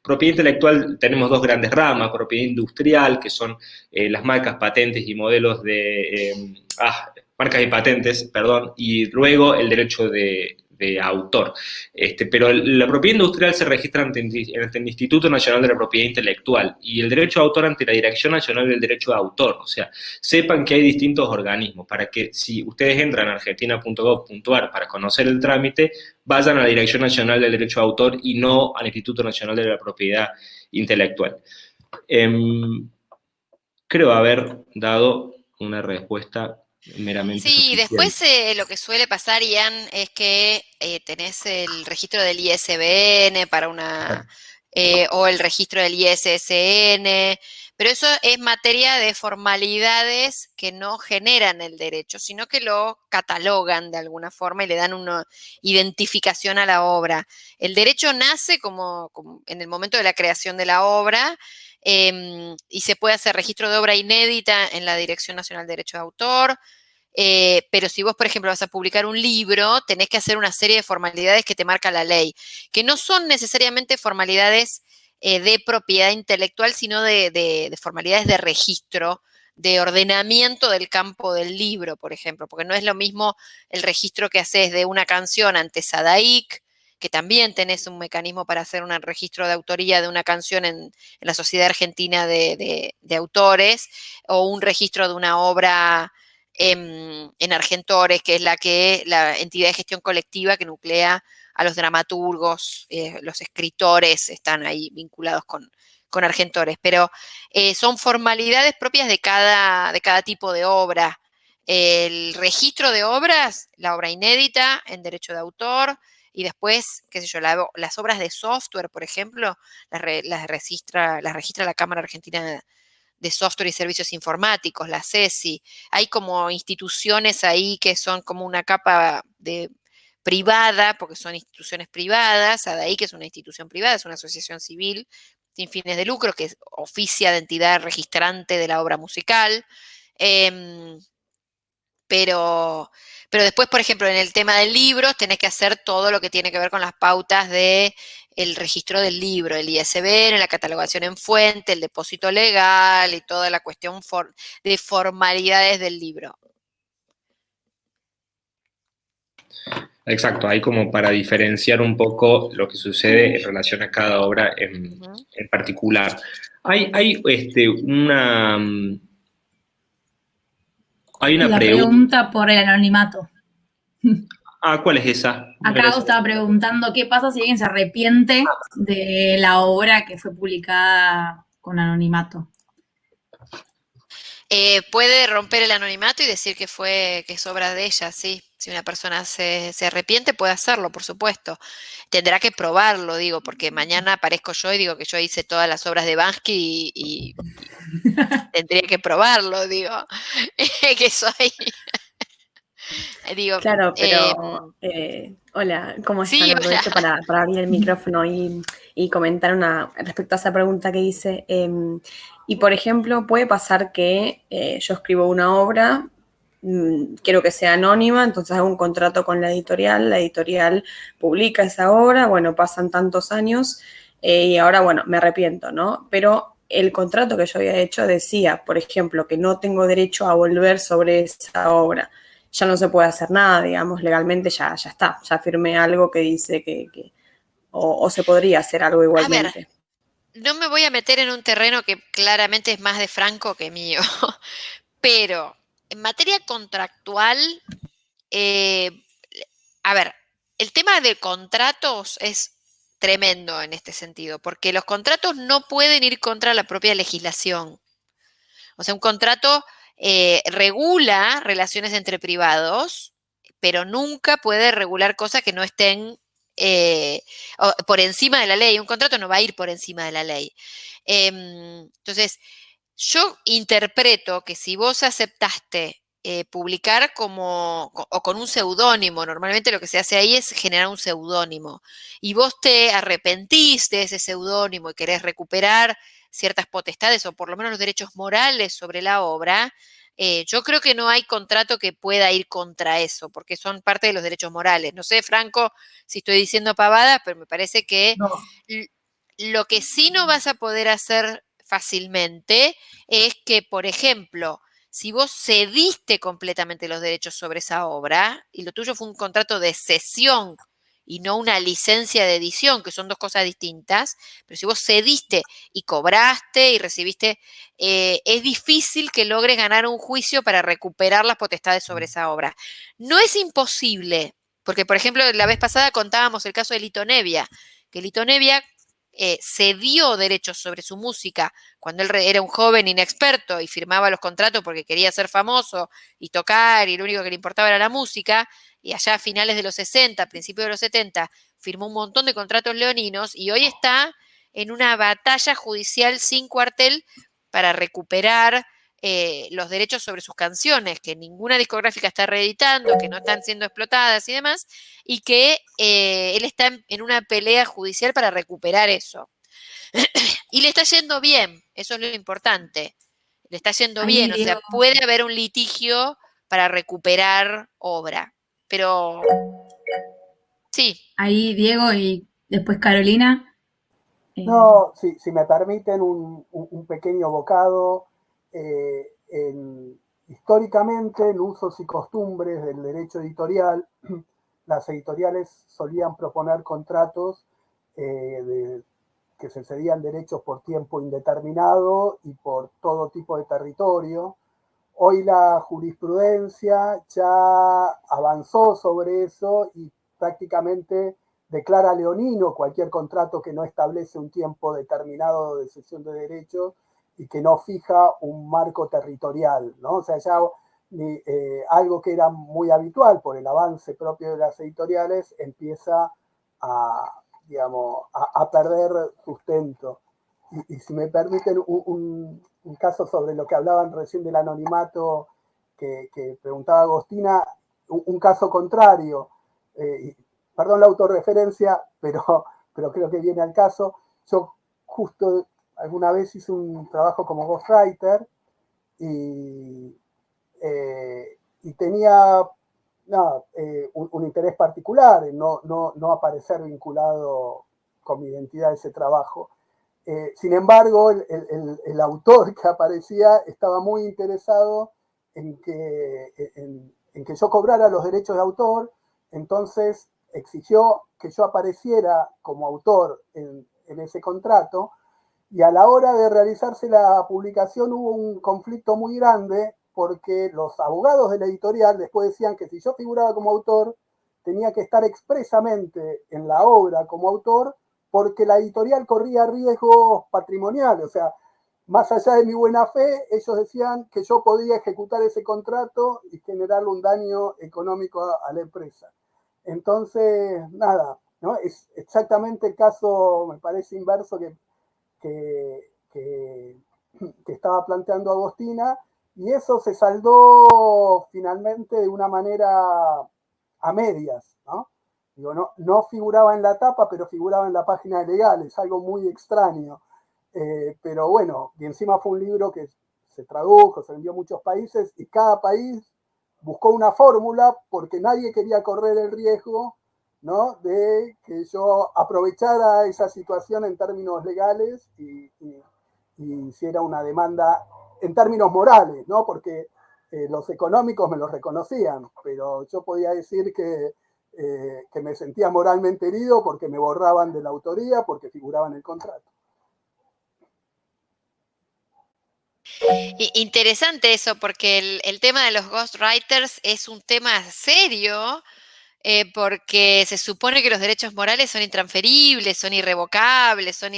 propiedad intelectual tenemos dos grandes ramas, propiedad industrial, que son las marcas, patentes y modelos de... Em, ah, marcas y patentes, perdón, y luego el derecho de, autor. Este, pero la propiedad industrial se registra ante, el Instituto Nacional de la Propiedad Intelectual y el derecho de autor ante la Dirección Nacional del Derecho de Autor. O sea, sepan que hay distintos organismos para que si ustedes entran a argentina.gov.ar para conocer el trámite, vayan a la Dirección Nacional del Derecho de Autor y no al Instituto Nacional de la Propiedad Intelectual. Em, creo haber dado una respuesta meramente. Sí, después eh, lo que suele pasar, Ian, es que eh, tenés el registro del ISBN para una. Eh, o el registro del ISSN, pero eso es materia de formalidades que no generan el derecho, sino que lo catalogan de alguna forma y le dan una identificación a la obra. El derecho nace como en el momento de la creación de la obra Em, y se puede hacer registro de obra inédita en la Dirección Nacional de Derecho de Autor, eh, pero si vos, por ejemplo, vas a publicar un libro, tenés que hacer una serie de formalidades que te marca la ley, que no son necesariamente formalidades eh, de propiedad intelectual, sino de, formalidades de registro, de ordenamiento del campo del libro, por ejemplo, porque no es lo mismo el registro que haces de una canción ante Sadaic, que también tenés un mecanismo para hacer un registro de autoría de una canción en, la Sociedad Argentina de, Autores, o un registro de una obra en, Argentores, que es la que la entidad de gestión colectiva que nuclea a los dramaturgos, eh, los escritores están ahí vinculados con, Argentores, pero eh, son formalidades propias de cada, tipo de obra. El registro de obras, la obra inédita en derecho de autor, y después, qué sé yo, las obras de software, por ejemplo, las, registra, las registra la Cámara Argentina de Software y Servicios Informáticos, la CESI. Hay como instituciones ahí que son como una capa de privada, porque son instituciones privadas, ADAI, que es una institución privada, es una asociación civil sin fines de lucro, que oficia de entidad registrante de la obra musical. Em, pero pero después, por ejemplo, en el tema del libro, tenés que hacer todo lo que tiene que ver con las pautas de el registro del libro, el ISBN, la catalogación en fuente, el depósito legal y toda la cuestión de formalidades del libro. Exacto, hay como para diferenciar un poco lo que sucede en relación a cada obra en, particular. Hay, hay este, una, hay una la pregunta. por el anonimato. Ah, ¿cuál es esa? Acá estaba preguntando qué pasa si alguien se arrepiente de la obra que fue publicada con anonimato. Eh, puede romper el anonimato y decir que fue que es obra de ella, sí. Si una persona se, arrepiente, puede hacerlo, por supuesto. Tendrá que probarlo, digo, porque mañana aparezco yo y digo que yo hice todas las obras de Bansky y, tendría que probarlo, digo, que soy. digo, claro, pero em, eh, hola, ¿cómo están? Sí, para, para, abrir el micrófono y, comentar una respecto a esa pregunta que hice. Em, y por ejemplo, puede pasar que eh, yo escribo una obra, mm, quiero que sea anónima, entonces hago un contrato con la editorial, la editorial publica esa obra, bueno, pasan tantos años eh, y ahora, bueno, me arrepiento, ¿no? Pero el contrato que yo había hecho decía, por ejemplo, que no tengo derecho a volver sobre esa obra. Ya no se puede hacer nada, digamos, legalmente ya, ya está, ya firmé algo que dice que, o, se podría hacer algo igualmente no me voy a meter en un terreno que claramente es más de Franco que mío, pero en materia contractual, eh, a ver, el tema de contratos es tremendo en este sentido, porque los contratos no pueden ir contra la propia legislación. O sea, un contrato eh, regula relaciones entre privados, pero nunca puede regular cosas que no estén eh, por encima de la ley. Un contrato no va a ir por encima de la ley. Em, entonces, yo interpreto que si vos aceptaste eh, publicar como o con un seudónimo. Normalmente lo que se hace ahí es generar un seudónimo. Y vos te arrepentís de ese seudónimo y querés recuperar ciertas potestades o por lo menos los derechos morales sobre la obra, eh, yo creo que no hay contrato que pueda ir contra eso, porque son parte de los derechos morales. No sé, Franco, si estoy diciendo pavadas, pero me parece que lo que sí no vas a poder hacer fácilmente es que, por ejemplo, si vos cediste completamente los derechos sobre esa obra y lo tuyo fue un contrato de cesión y no una licencia de edición, que son dos cosas distintas, pero si vos cediste y cobraste y recibiste, eh, es difícil que logres ganar un juicio para recuperar las potestades sobre mm. esa obra. No es imposible, porque por ejemplo la vez pasada contábamos el caso de Lito Nevia, que Lito Nevia eh, cedió derechos sobre su música cuando él era un joven inexperto y firmaba los contratos porque quería ser famoso y tocar y lo único que le importaba era la música, y allá a finales de los 60, principios de los 70, firmó un montón de contratos leoninos y hoy está en una batalla judicial sin cuartel para recuperar eh, los derechos sobre sus canciones, que ninguna discográfica está reeditando, que no están siendo explotadas y demás, y que eh, él está en, una pelea judicial para recuperar eso. y le está yendo bien, eso es lo importante. Le está yendo bien, o sea, puede haber un litigio para recuperar obra, pero sí. Ahí Diego y después Carolina. Eh, no, si me permiten un pequeño bocado, eh, en, históricamente en usos y costumbres del derecho editorial, las editoriales solían proponer contratos eh, que se cedían derechos por tiempo indeterminado y por todo tipo de territorio. Hoy la jurisprudencia ya avanzó sobre eso y prácticamente declara leonino cualquier contrato que no establece un tiempo determinado de cesión de derechos y que no fija un marco territorial, ¿no? O sea, ya eh, algo que era muy habitual por el avance propio de las editoriales empieza a, digamos, a, perder sustento. Y, si me permiten un, caso sobre lo que hablaban recién del anonimato que, preguntaba Agostina, un, caso contrario, eh, perdón la autorreferencia, pero, pero creo que viene al caso, yo justo alguna vez hice un trabajo como ghostwriter y, eh, y tenía eh, un, interés particular en no, no, aparecer vinculado con mi identidad ese trabajo. Eh, sin embargo, el, autor que aparecía estaba muy interesado en que, en, que yo cobrara los derechos de autor, entonces exigió que yo apareciera como autor en, en ese contrato, y a la hora de realizarse la publicación hubo un conflicto muy grande porque los abogados de la editorial después decían que si yo figuraba como autor, tenía que estar expresamente en la obra como autor porque la editorial corría riesgos patrimoniales, o sea, más allá de mi buena fe, ellos decían que yo podía ejecutar ese contrato y generarle un daño económico a, la empresa. Entonces, nada, ¿no? Es exactamente el caso, me parece inverso, que que, estaba planteando Agostina, y eso se saldó finalmente de una manera a medias, ¿no? No figuraba en la tapa, pero figuraba en la página de legales, algo muy extraño. Eh, pero bueno, y encima fue un libro que se tradujo, se vendió a muchos países, y cada país buscó una fórmula porque nadie quería correr el riesgo ¿no? de que yo aprovechara esa situación en términos legales y, hiciera una demanda en términos morales, ¿no? porque eh, los económicos me lo reconocían, pero yo podía decir que, eh, que me sentía moralmente herido porque me borraban de la autoría, porque figuraba en el contrato. Interesante eso, porque el, el, tema de los ghostwriters es un tema serio eh, porque se supone que los derechos morales son intransferibles, son irrevocables, son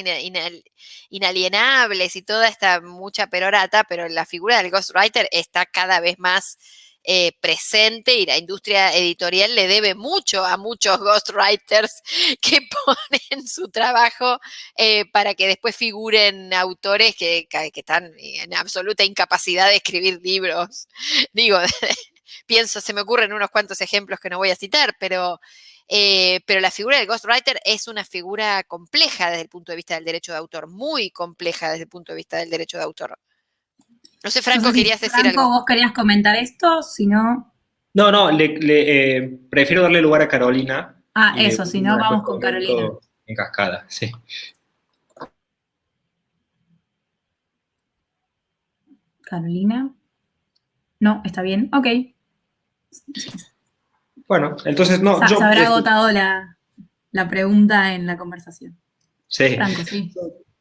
inalienables y toda esta mucha perorata, pero la figura del ghostwriter está cada vez más eh, presente y la industria editorial le debe mucho a muchos ghostwriters que ponen su trabajo eh, para que después figuren autores que, que, están en absoluta incapacidad de escribir libros. Digo, pienso, se me ocurren unos cuantos ejemplos que no voy a citar, pero, eh, pero la figura del ghostwriter es una figura compleja desde el punto de vista del derecho de autor, muy compleja desde el punto de vista del derecho de autor. No sé, Franco, querías decir Franco, vos querías comentar esto, si no... No, no, le, eh, prefiero darle lugar a Carolina. Ah, eso, si no, vamos con Carolina. En cascada, sí. Carolina. No, está bien, ok. Bueno, entonces no. Se, habrá agotado la, pregunta en la conversación. Sí. Franco, sí.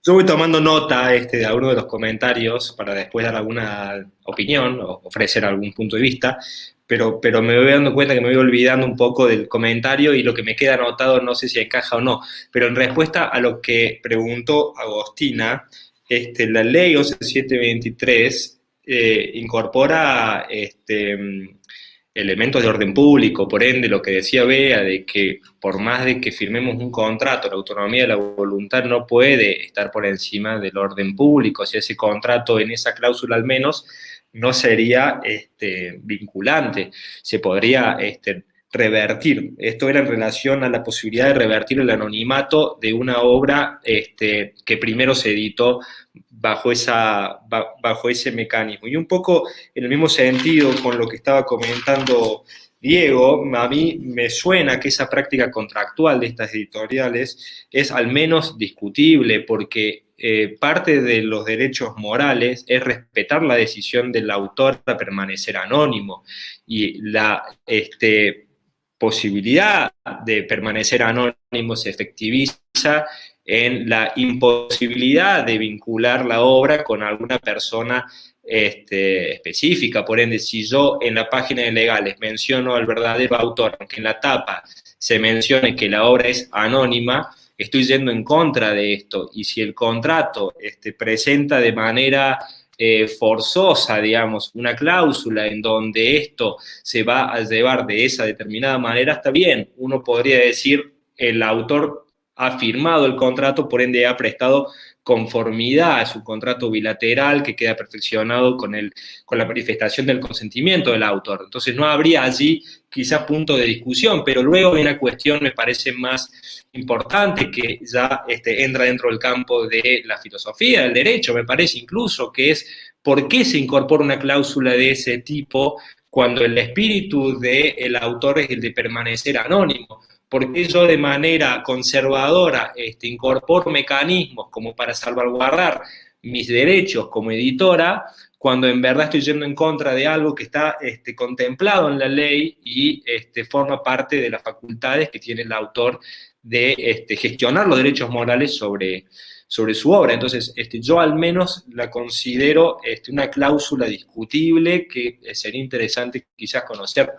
Yo voy tomando nota este, de alguno de los comentarios para después dar alguna opinión o ofrecer algún punto de vista, pero, pero me voy dando cuenta que me voy olvidando un poco del comentario y lo que me queda anotado no sé si encaja o no. Pero en respuesta a lo que preguntó Agostina, este, la ley 11723 eh, incorpora este, elementos de orden público, por ende, lo que decía Bea, de que por más de que firmemos un contrato, la autonomía de la voluntad no puede estar por encima del orden público, si ese contrato en esa cláusula al menos no sería este, vinculante, se podría este, revertir. Esto era en relación a la posibilidad de revertir el anonimato de una obra este, que primero se editó bajo, esa, bajo ese mecanismo. Y un poco en el mismo sentido con lo que estaba comentando Diego, a mí me suena que esa práctica contractual de estas editoriales es al menos discutible porque eh, parte de los derechos morales es respetar la decisión del autor a permanecer anónimo y la este, posibilidad de permanecer anónimo se efectiviza en la imposibilidad de vincular la obra con alguna persona este, específica. Por ende, si yo en la página de legales menciono al verdadero autor, aunque en la tapa se mencione que la obra es anónima, estoy yendo en contra de esto. Y si el contrato este, presenta de manera eh, forzosa, digamos, una cláusula en donde esto se va a llevar de esa determinada manera, está bien. Uno podría decir, el autor ha firmado el contrato, por ende ha prestado conformidad a su contrato bilateral que queda perfeccionado con, el, con la manifestación del consentimiento del autor. Entonces no habría allí quizá punto de discusión, pero luego hay una cuestión, me parece más importante, que ya este, entra dentro del campo de la filosofía, del derecho, me parece incluso, que es por qué se incorpora una cláusula de ese tipo cuando el espíritu del autor es el de permanecer anónimo porque yo de manera conservadora este, incorporo mecanismos como para salvaguardar mis derechos como editora, cuando en verdad estoy yendo en contra de algo que está este, contemplado en la ley y este, forma parte de las facultades que tiene el autor de este, gestionar los derechos morales sobre, sobre su obra. Entonces, este, yo al menos la considero este, una cláusula discutible que sería interesante quizás conocer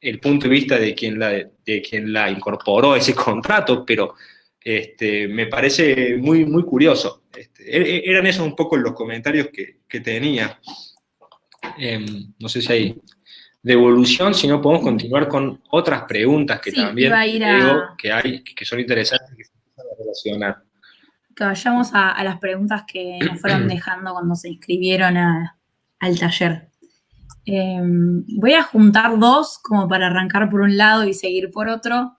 el punto de vista de quien la, de quien la incorporó ese contrato, pero este, me parece muy, muy curioso. Este, e, e, eran esos un poco los comentarios que, tenía. Em, no sé si hay devolución, si no podemos continuar con otras preguntas que también que hay, que son interesantes que se relacionar. Que vayamos a, las preguntas que nos fueron dejando cuando se inscribieron al taller. Em, voy a juntar dos como para arrancar por un lado y seguir por otro,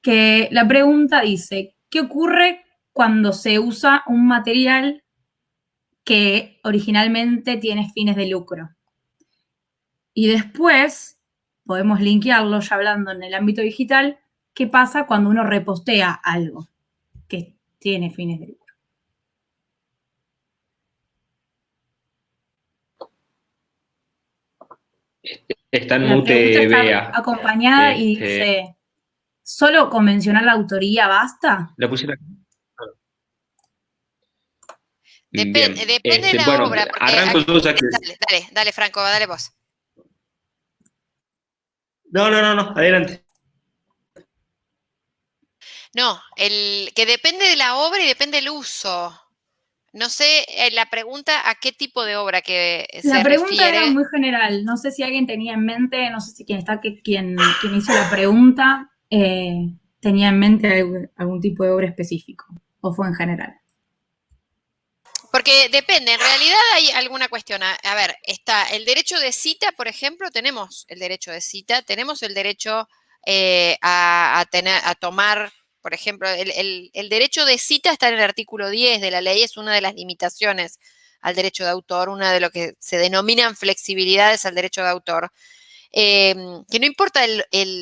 que la pregunta dice, ¿qué ocurre cuando se usa un material que originalmente tiene fines de lucro? Y después, podemos linkearlo ya hablando en el ámbito digital, ¿qué pasa cuando uno repostea algo que tiene fines de lucro? Está en mute, Bea. Acompañada y este, dice, ¿solo con mencionar la autoría basta? La pusieron depende de este, la obra. Arranco yo ya que... Dale, dale, dale, Franco, dale vos. No, no, no, no, adelante. No, el que depende de la obra y depende del uso. No sé eh, la pregunta a qué tipo de obra que se La pregunta era muy general. No sé si alguien tenía en mente, no sé si quien está, que, quien, quien hizo la pregunta eh, tenía en mente algún, tipo de obra específico o fue en general. Porque depende, en realidad hay alguna cuestión. A, ver, está el derecho de cita, por ejemplo, tenemos el derecho de cita, tenemos el derecho eh, a, tener, a tomar por ejemplo, el, derecho de cita está en el artículo 10 de la ley, es una de las limitaciones al derecho de autor, una de lo que se denominan flexibilidades al derecho de autor, em, que no importa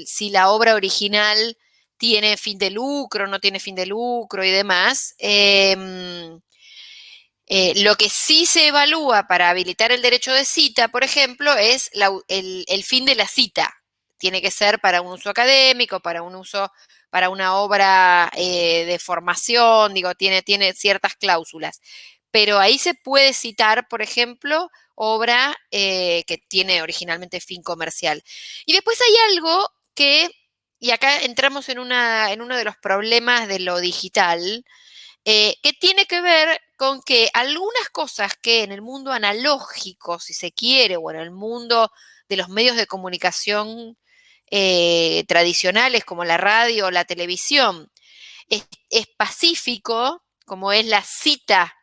si la obra original tiene fin de lucro, no tiene fin de lucro y demás, em, eh, lo que sí se evalúa para habilitar el derecho de cita, por ejemplo, es el, fin de la cita. Tiene que ser para un uso académico, para un uso para una obra eh, de formación, digo, tiene, tiene ciertas cláusulas. Pero ahí se puede citar, por ejemplo, obra eh, que tiene originalmente fin comercial. Y después hay algo que, y acá entramos en, una, en uno de los problemas de lo digital, eh, que tiene que ver con que algunas cosas que en el mundo analógico, si se quiere, o en el mundo de los medios de comunicación eh, tradicionales como la radio o la televisión. Es, pacífico, como es la cita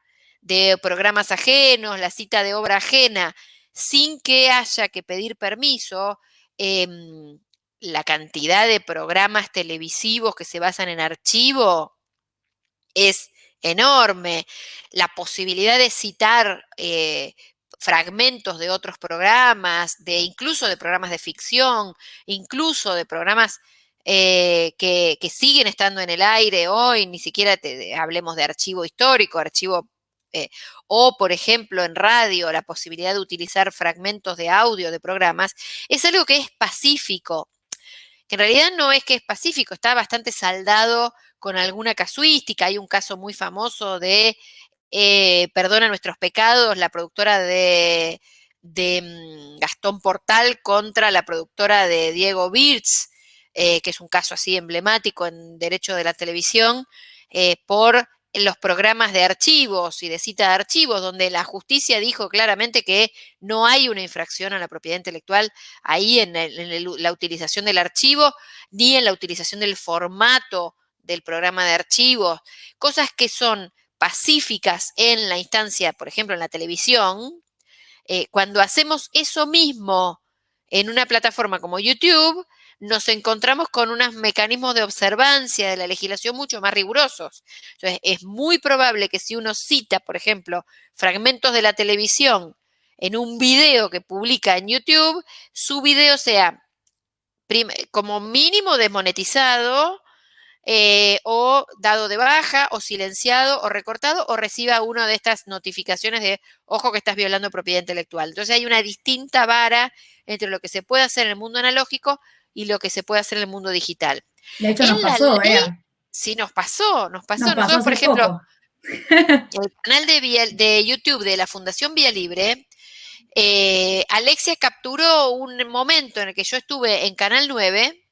de programas ajenos, la cita de obra ajena, sin que haya que pedir permiso, em, la cantidad de programas televisivos que se basan en archivo es enorme. La posibilidad de citar eh, fragmentos de otros programas, de incluso de programas de ficción, incluso de programas eh, que, siguen estando en el aire hoy, ni siquiera te, hablemos de archivo histórico, archivo, eh, o por ejemplo en radio, la posibilidad de utilizar fragmentos de audio de programas, es algo que es pacífico, que en realidad no es que es pacífico, está bastante saldado con alguna casuística. Hay un caso muy famoso de eh, Perdona nuestros pecados, la productora de, mm, Gastón Portal contra la productora de Diego Birz, eh, que es un caso así emblemático en derecho de la televisión, eh, por los programas de archivos y de cita de archivos, donde la justicia dijo claramente que no hay una infracción a la propiedad intelectual ahí en, la utilización del archivo, ni en la utilización del formato del programa de archivos, cosas que son pacíficas en la instancia, por ejemplo, en la televisión, eh, cuando hacemos eso mismo en una plataforma como YouTube, nos encontramos con unos mecanismos de observancia de la legislación mucho más rigurosos. Entonces, es muy probable que si uno cita, por ejemplo, fragmentos de la televisión en un video que publica en YouTube, su video sea como mínimo desmonetizado eh, o dado de baja, o silenciado, o recortado, o reciba una de estas notificaciones de, ojo que estás violando propiedad intelectual. Entonces hay una distinta vara entre lo que se puede hacer en el mundo analógico y lo que se puede hacer en el mundo digital. De hecho, nos pasó, ¿eh? Sí, nos pasó, nos pasó. Nosotros, por ejemplo, el canal de, de YouTube de la Fundación Vía Libre, eh, Alexia capturó un momento en el que yo estuve en Canal 9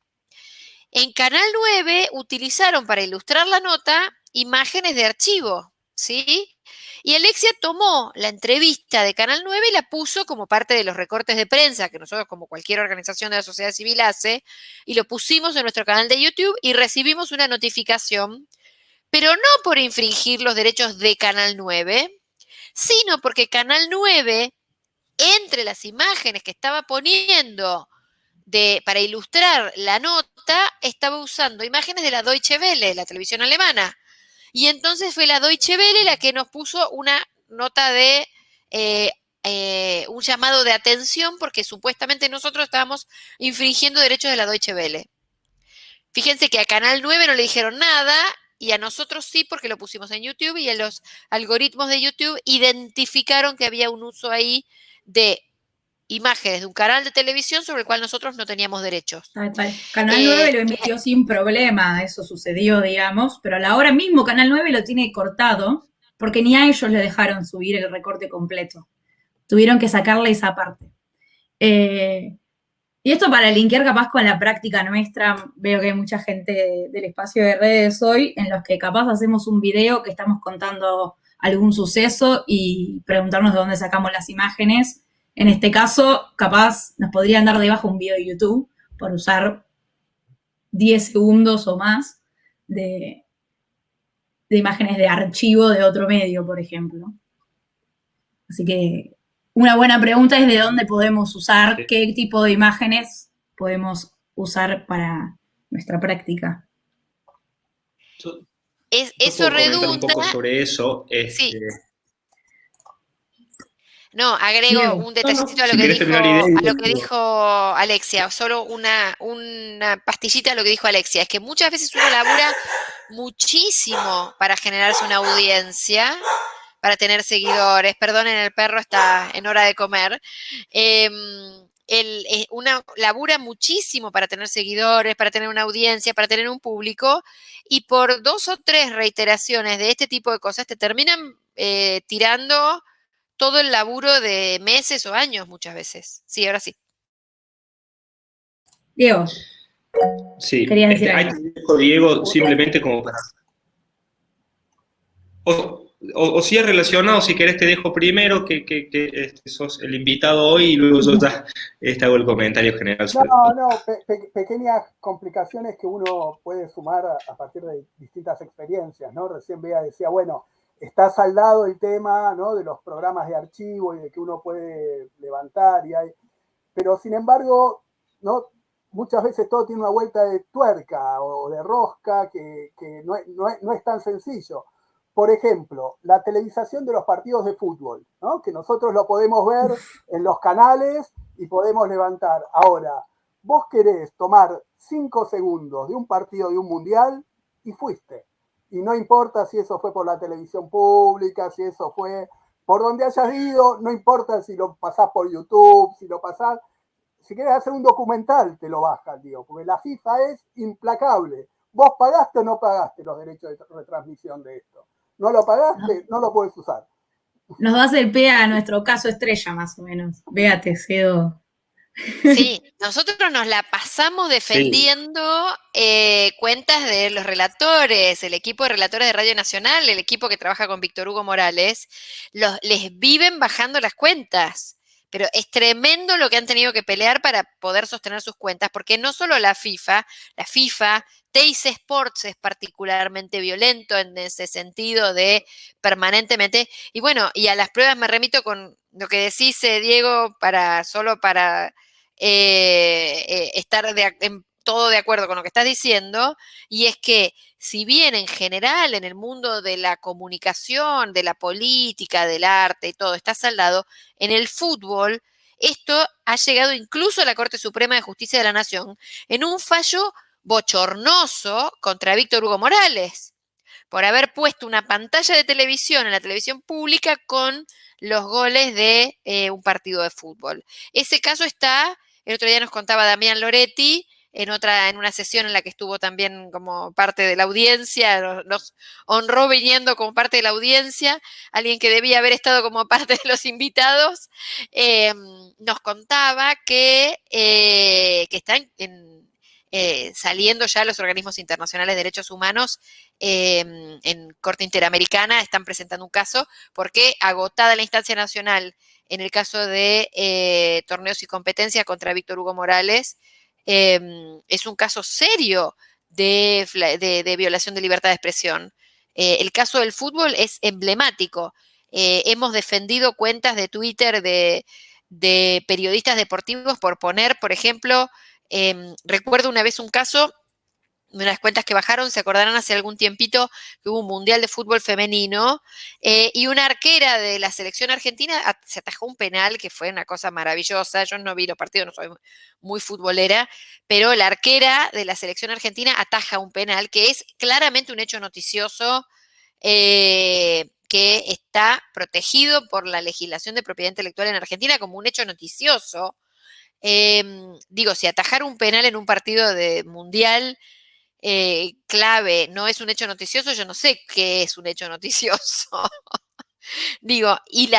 en Canal 9 utilizaron para ilustrar la nota imágenes de archivo, ¿sí? Y Alexia tomó la entrevista de Canal 9 y la puso como parte de los recortes de prensa que nosotros, como cualquier organización de la sociedad civil, hace, y lo pusimos en nuestro canal de YouTube y recibimos una notificación, pero no por infringir los derechos de Canal 9, sino porque Canal 9, entre las imágenes que estaba poniendo para ilustrar la nota, estaba usando imágenes de la Deutsche Welle, la televisión alemana. Y entonces fue la Deutsche Welle la que nos puso una nota de eh, eh, un llamado de atención porque supuestamente nosotros estábamos infringiendo derechos de la Deutsche Welle. Fíjense que a Canal 9 no le dijeron nada y a nosotros sí porque lo pusimos en YouTube y en los algoritmos de YouTube identificaron que había un uso ahí de imágenes de un canal de televisión sobre el cual nosotros no teníamos derechos. Canal 9 lo eh, emitió sin problema, eso sucedió, digamos, pero a la hora mismo Canal 9 lo tiene cortado porque ni a ellos le dejaron subir el recorte completo. Tuvieron que sacarle esa parte. Eh, y esto para linkear capaz con la práctica nuestra, veo que hay mucha gente del espacio de redes hoy en los que capaz hacemos un video que estamos contando algún suceso y preguntarnos de dónde sacamos las imágenes. En este caso, capaz nos podrían dar debajo un video de YouTube por usar 10 segundos o más de, de imágenes de archivo de otro medio, por ejemplo. Así que una buena pregunta es de dónde podemos usar, qué tipo de imágenes podemos usar para nuestra práctica. Es, eso redunda. Un poco sobre eso. Este, no, agrego un detallecito a, lo que dijo, a lo que dijo Alexia, solo una, una pastillita a lo que dijo Alexia. Es que muchas veces uno labura muchísimo para generarse una audiencia, para tener seguidores. Perdonen, el perro está en hora de comer. Eh, el, una labura muchísimo para tener seguidores, para tener una audiencia, para tener un público, y por dos o tres reiteraciones de este tipo de cosas te terminan eh, tirando todo el laburo de meses o años muchas veces. Sí, ahora sí. Diego. Sí, decir este, Diego, simplemente como para o, si es relacionado, si querés te dejo primero que, que, este, sos el invitado hoy y luego yo ya este, hago el comentario general. no, no, pequeñas complicaciones que uno puede sumar a, partir de distintas experiencias, ¿no? Recién veía, decía, bueno, está saldado el tema, ¿no? De los programas de archivo y de que uno puede levantar y hay... Pero sin embargo, ¿no? Muchas veces todo tiene una vuelta de tuerca o de rosca que, no, no es tan sencillo por ejemplo, la televisación de los partidos de fútbol, ¿no? que nosotros lo podemos ver en los canales y podemos levantar. Ahora, vos querés tomar cinco segundos de un partido de un mundial y fuiste. Y no importa si eso fue por la televisión pública, si eso fue por donde hayas ido, no importa si lo pasás por YouTube, si lo pasás. Si querés hacer un documental, te lo bajan, digo, porque la FIFA es implacable. ¿Vos pagaste o no pagaste los derechos de retransmisión de esto? no lo pagaste, no lo puedes usar. Nos das el pie a nuestro caso estrella, más o menos. Véate, Cedo. Sí, nosotros nos la pasamos defendiendo eh, cuentas de los relatores, el equipo de relatores de Radio Nacional, el equipo que trabaja con Víctor Hugo Morales, los, les viven bajando las cuentas. Pero es tremendo lo que han tenido que pelear para poder sostener sus cuentas, porque no solo la FIFA, la FIFA Teis Sports es particularmente violento en ese sentido de permanentemente. Y bueno, y a las pruebas me remito con lo que decís, eh, Diego, para solo para eh, eh, estar en todo de acuerdo con lo que estás diciendo, y es que si bien en general en el mundo de la comunicación, de la política, del arte y todo está saldado, en el fútbol esto ha llegado incluso a la Corte Suprema de Justicia de la Nación en un fallo bochornoso contra Víctor Hugo Morales por haber puesto una pantalla de televisión en la televisión pública con los goles de eh, un partido de fútbol. Ese caso está, el otro día nos contaba Damián Loretti, en otra, en una sesión en la que estuvo también como parte de la audiencia, nos honró viniendo como parte de la audiencia, alguien que debía haber estado como parte de los invitados, eh, nos contaba que, eh, que está en eh, saliendo ya los organismos internacionales de derechos humanos em, en Corte Interamericana, están presentando un caso porque agotada la instancia nacional en el caso de eh, torneos y competencia contra Víctor Hugo Morales, em, es un caso serio de, violación de libertad de expresión. Eh, el caso del fútbol es emblemático. hemos defendido cuentas de Twitter de periodistas deportivos por poner, por ejemplo, Em, recuerdo una vez un caso de unas cuentas que bajaron, se acordarán hace algún tiempito que hubo un mundial de fútbol femenino eh, y una arquera de la selección argentina se atajó un penal que fue una cosa maravillosa. Yo no vi los partidos, no soy muy futbolera, pero la arquera de la selección argentina ataja un penal que es claramente un hecho noticioso. Eh, que está protegido por la legislación de propiedad intelectual en Argentina como un hecho noticioso, Em, digo, si atajar un penal en un partido de mundial eh, clave no es un hecho noticioso, yo no sé qué es un hecho noticioso. Digo, y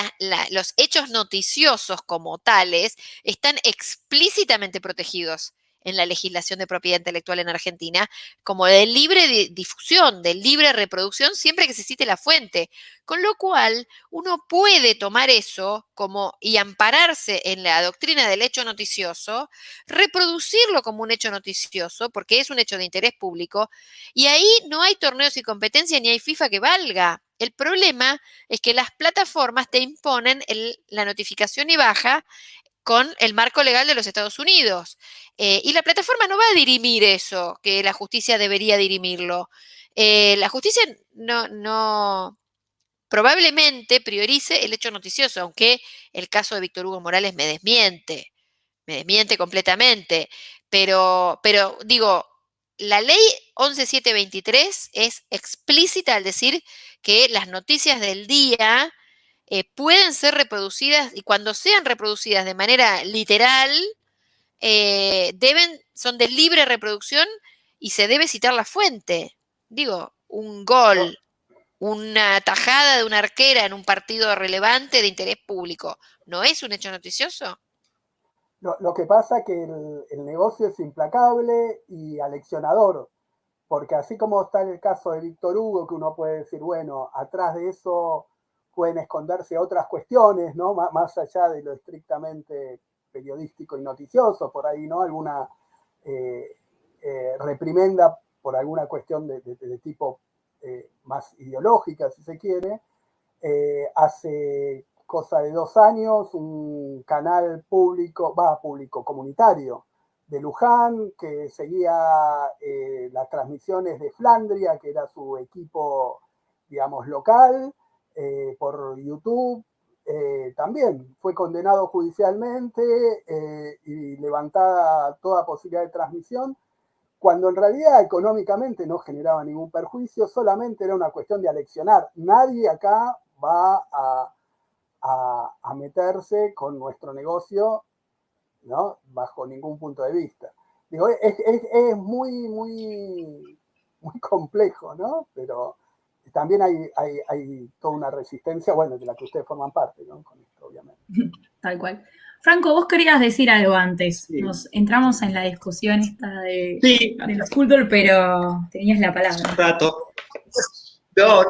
los hechos noticiosos como tales están explícitamente protegidos en la legislación de propiedad intelectual en Argentina, como de libre difusión, de libre reproducción, siempre que se cite la fuente. Con lo cual, uno puede tomar eso como y ampararse en la doctrina del hecho noticioso, reproducirlo como un hecho noticioso, porque es un hecho de interés público, y ahí no hay torneos y competencia ni hay FIFA que valga. El problema es que las plataformas te imponen la notificación y baja con el marco legal de los Estados Unidos. Eh, y la plataforma no va a dirimir eso, que la justicia debería dirimirlo. Eh, la justicia no, no, probablemente priorice el hecho noticioso, aunque el caso de Víctor Hugo Morales me desmiente, me desmiente completamente. Pero, pero digo, la ley 11723 es explícita al decir que las noticias del día eh, pueden ser reproducidas y cuando sean reproducidas de manera literal, eh, deben, son de libre reproducción y se debe citar la fuente. Digo, un gol, una tajada de una arquera en un partido relevante de interés público, ¿no es un hecho noticioso? Lo, que pasa es que el, negocio es implacable y aleccionador, porque así como está en el caso de Víctor Hugo, que uno puede decir, bueno, atrás de eso pueden esconderse otras cuestiones, ¿no? más allá de lo estrictamente periodístico y noticioso, por ahí, ¿no? Alguna eh, eh, reprimenda por alguna cuestión de, tipo eh, más ideológica, si se quiere. hace cosa de dos años, un canal público, va, público, comunitario, de Luján, que seguía las transmisiones de Flandria, que era su equipo, digamos, local, por YouTube, eh, también fue condenado judicialmente eh, y levantada toda posibilidad de transmisión, cuando en realidad económicamente no generaba ningún perjuicio, solamente era una cuestión de aleccionar. Nadie acá va a, meterse con nuestro negocio ¿no? bajo ningún punto de vista. Digo, es, es muy, muy, muy complejo, ¿no? Pero también hay, hay, toda una resistencia, bueno, de la que ustedes forman parte, ¿no? Con esto, obviamente. Tal cual. Franco, vos querías decir algo antes. Nos entramos en la discusión esta de, del fútbol, pero tenías la palabra. Un rato. No, no,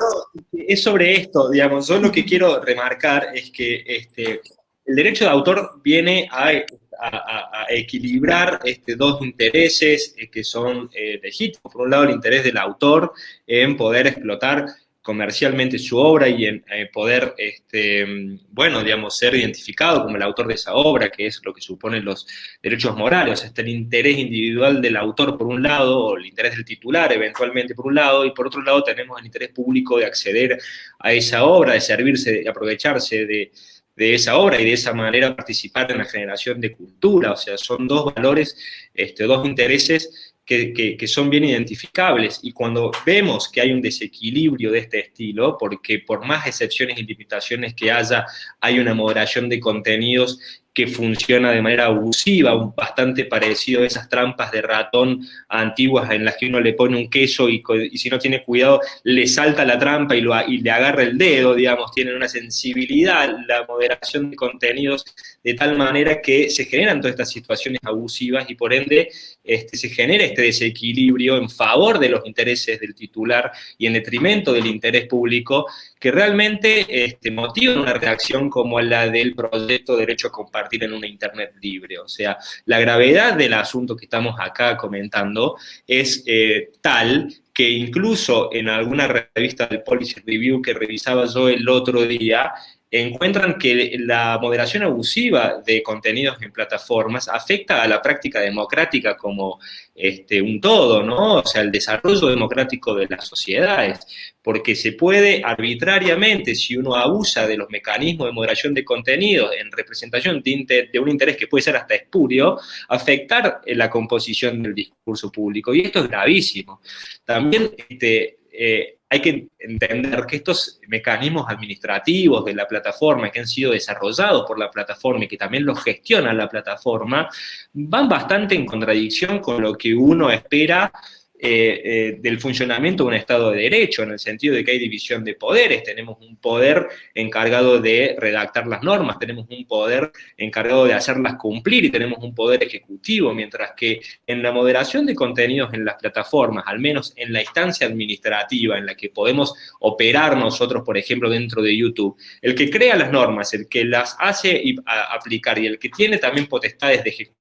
es sobre esto, digamos. Yo lo que quiero remarcar es que este, el derecho de autor viene a a, equilibrar este, dos intereses eh, que son eh, legítimos. Por un lado, el interés del autor en poder explotar comercialmente su obra y en eh, poder, este, bueno, digamos, ser identificado como el autor de esa obra, que es lo que suponen los derechos morales. O el interés individual del autor por un lado, o el interés del titular eventualmente por un lado, y por otro lado tenemos el interés público de acceder a esa obra, de servirse, de aprovecharse de, de esa obra y de esa manera participar en la generación de cultura. O sea, son dos valores, este, dos intereses que, son bien identificables. Y cuando vemos que hay un desequilibrio de este estilo, porque por más excepciones y limitaciones que haya, hay una moderación de contenidos que funciona de manera abusiva, bastante parecido a esas trampas de ratón antiguas en las que uno le pone un queso y, si no tiene cuidado le salta la trampa y, lo, y le agarra el dedo, digamos, tienen una sensibilidad, la moderación de contenidos de tal manera que se generan todas estas situaciones abusivas y por ende este, se genera este desequilibrio en favor de los intereses del titular y en detrimento del interés público que realmente este, motivan una reacción como la del proyecto Derecho a Compartir en una Internet libre. O sea, la gravedad del asunto que estamos acá comentando es eh, tal que incluso en alguna revista del Policy Review que revisaba yo el otro día, encuentran que la moderación abusiva de contenidos en plataformas afecta a la práctica democrática como este, un todo, ¿no? O sea, el desarrollo democrático de las sociedades, porque se puede arbitrariamente, si uno abusa de los mecanismos de moderación de contenidos en representación de, de un interés que puede ser hasta espurio, afectar la composición del discurso público, y esto es gravísimo. También, este, eh, hay que entender que estos mecanismos administrativos de la plataforma que han sido desarrollados por la plataforma y que también los gestiona la plataforma, van bastante en contradicción con lo que uno espera eh, eh, del funcionamiento de un Estado de Derecho, en el sentido de que hay división de poderes, tenemos un poder encargado de redactar las normas, tenemos un poder encargado de hacerlas cumplir y tenemos un poder ejecutivo, mientras que en la moderación de contenidos en las plataformas, al menos en la instancia administrativa en la que podemos operar nosotros, por ejemplo, dentro de YouTube, el que crea las normas, el que las hace aplicar y el que tiene también potestades de ejecución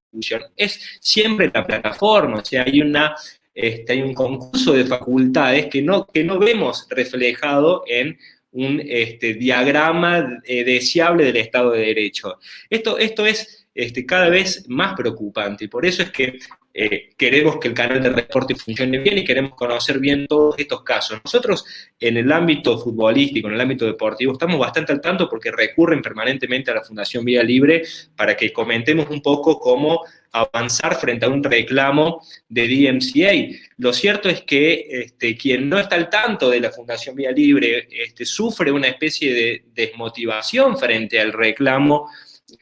es siempre la plataforma, o sea, hay una este, hay un concurso de facultades que no, que no vemos reflejado en un este, diagrama eh, deseable del Estado de Derecho. Esto, esto es este, cada vez más preocupante y por eso es que eh, queremos que el canal de reporte funcione bien y queremos conocer bien todos estos casos. Nosotros en el ámbito futbolístico, en el ámbito deportivo, estamos bastante al tanto porque recurren permanentemente a la Fundación Vía Libre para que comentemos un poco cómo avanzar frente a un reclamo de DMCA. Lo cierto es que este, quien no está al tanto de la Fundación Vía Libre este, sufre una especie de desmotivación frente al reclamo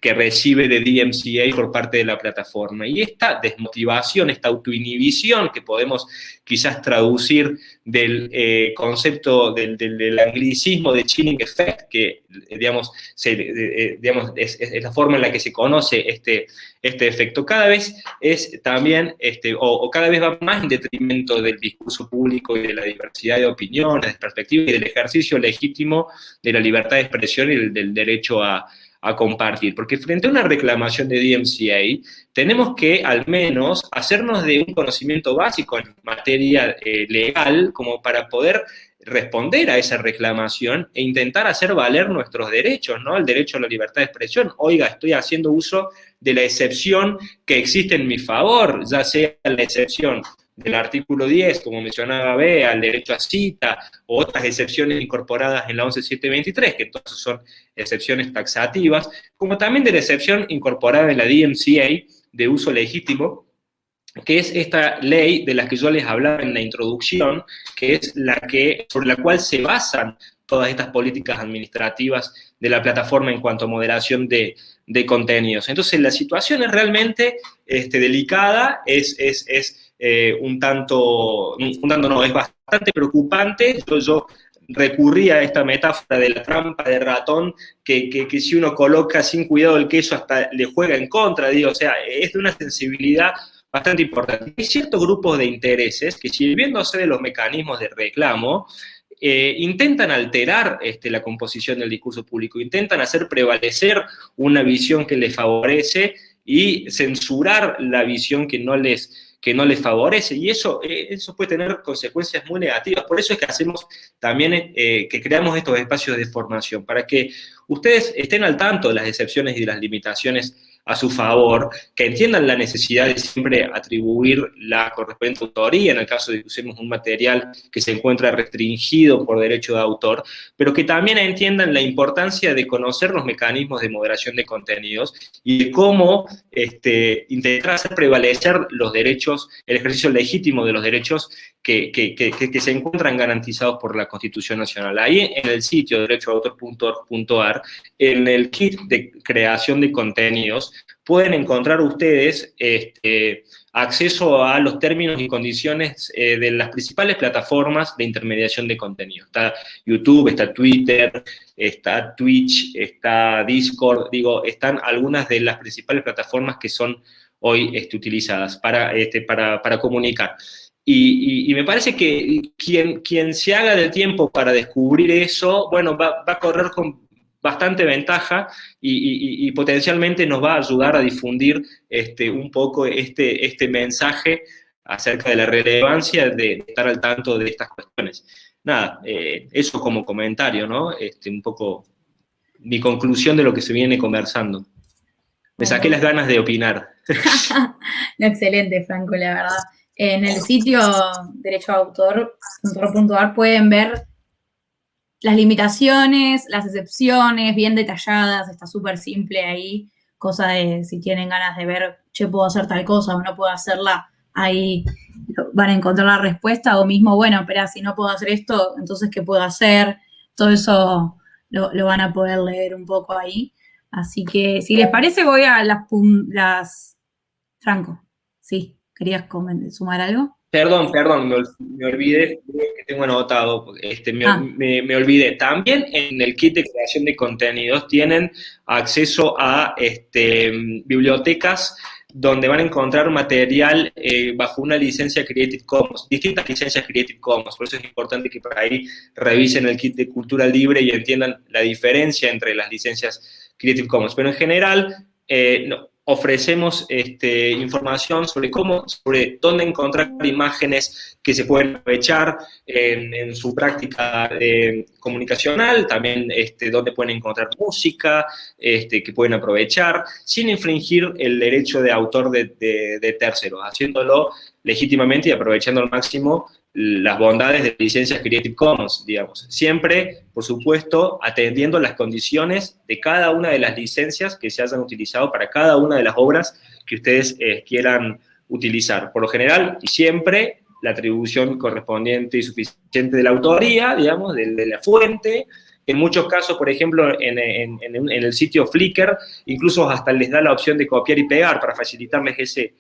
que recibe de DMCA por parte de la plataforma. Y esta desmotivación, esta autoinhibición que podemos quizás traducir del eh, concepto del, anglicismo de chilling effect, que digamos, eh, digamos es, la forma en la que se conoce este, este efecto, cada vez es también, este, o, cada vez va más en detrimento del discurso público y de la diversidad de opiniones, de perspectivas y del ejercicio legítimo de la libertad de expresión y del derecho a a compartir, porque frente a una reclamación de DMCA, tenemos que al menos hacernos de un conocimiento básico en materia eh, legal como para poder responder a esa reclamación e intentar hacer valer nuestros derechos, ¿no? El derecho a la libertad de expresión. Oiga, estoy haciendo uso de la excepción que existe en mi favor, ya sea la excepción del artículo 10, como mencionaba Bea, al derecho a cita, o otras excepciones incorporadas en la 11723, que entonces son excepciones taxativas, como también de la excepción incorporada en la DMCA de uso legítimo, que es esta ley de la que yo les hablaba en la introducción, que es la que, sobre la cual se basan todas estas políticas administrativas de la plataforma en cuanto a moderación de, contenidos. Entonces, la situación es realmente este, delicada, es, es, es eh, un tanto, un tanto no, es bastante preocupante. Yo, yo a esta metáfora de la trampa de ratón, que, que, si uno coloca sin cuidado el queso hasta le juega en contra, digo, o sea, es de una sensibilidad bastante importante. Hay ciertos grupos de intereses que sirviéndose de los mecanismos de reclamo, eh, intentan alterar este, la composición del discurso público, intentan hacer prevalecer una visión que les favorece y censurar la visión que no les que no les favorece y eso, eh, eso puede tener consecuencias muy negativas. Por eso es que hacemos también, eh, que creamos estos espacios de formación, para que ustedes estén al tanto de las excepciones y de las limitaciones a su favor, que entiendan la necesidad de siempre atribuir la correspondiente autoría en el caso de que usemos un material que se encuentra restringido por derecho de autor, pero que también entiendan la importancia de conocer los mecanismos de moderación de contenidos y de cómo este, intentar hacer prevalecer los derechos, el ejercicio legítimo de los derechos que, se encuentran garantizados por la Constitución Nacional. Ahí en el sitio derechoautor.org.ar, en el kit de creación de contenidos, pueden encontrar ustedes este, acceso a los términos y condiciones eh, de las principales plataformas de intermediación de contenido. Está YouTube, está Twitter, está Twitch, está Discord, digo, están algunas de las principales plataformas que son hoy este, utilizadas este, para, para comunicar. Y, me parece que quien, quien se haga del tiempo para descubrir eso, bueno, va, a correr con bastante ventaja y, potencialmente nos va a ayudar a difundir este, un poco este, este mensaje acerca de la relevancia de estar al tanto de estas cuestiones. Nada, eh, eso como comentario, ¿no? Este, un poco mi conclusión de lo que se viene conversando. Me saqué las ganas de opinar. excelente, Franco, la verdad. En el sitio derechoautor.ar pueden ver las limitaciones, las excepciones, bien detalladas, está súper simple ahí, cosa de si tienen ganas de ver, che, puedo hacer tal cosa o no puedo hacerla, ahí van a encontrar la respuesta, o mismo, bueno, espera, si no puedo hacer esto, entonces, ¿qué puedo hacer? Todo eso lo, van a poder leer un poco ahí. Así que, si les parece, voy a las, las Franco, sí. ¿Querías sumar algo? Perdón, perdón, me, olvidé, que tengo anotado, este, ah. me, olvidé. También en el kit de creación de contenidos tienen acceso a este, bibliotecas donde van a encontrar material eh, bajo una licencia Creative Commons, distintas licencias Creative Commons, por eso es importante que por ahí revisen el kit de cultura libre y entiendan la diferencia entre las licencias Creative Commons. Pero en general, eh, no, ofrecemos este, información sobre cómo, sobre dónde encontrar imágenes que se pueden aprovechar en, su práctica eh, comunicacional, también este, dónde pueden encontrar música este, que pueden aprovechar, sin infringir el derecho de autor de, de terceros, haciéndolo legítimamente y aprovechando al máximo las bondades de licencias Creative Commons, digamos. Siempre, por supuesto, atendiendo las condiciones de cada una de las licencias que se hayan utilizado para cada una de las obras que ustedes eh, quieran utilizar. Por lo general, y siempre, la atribución correspondiente y suficiente de la autoría, digamos, de, la fuente. En muchos casos, por ejemplo, en, en el sitio Flickr, incluso hasta les da la opción de copiar y pegar para facilitarles ese,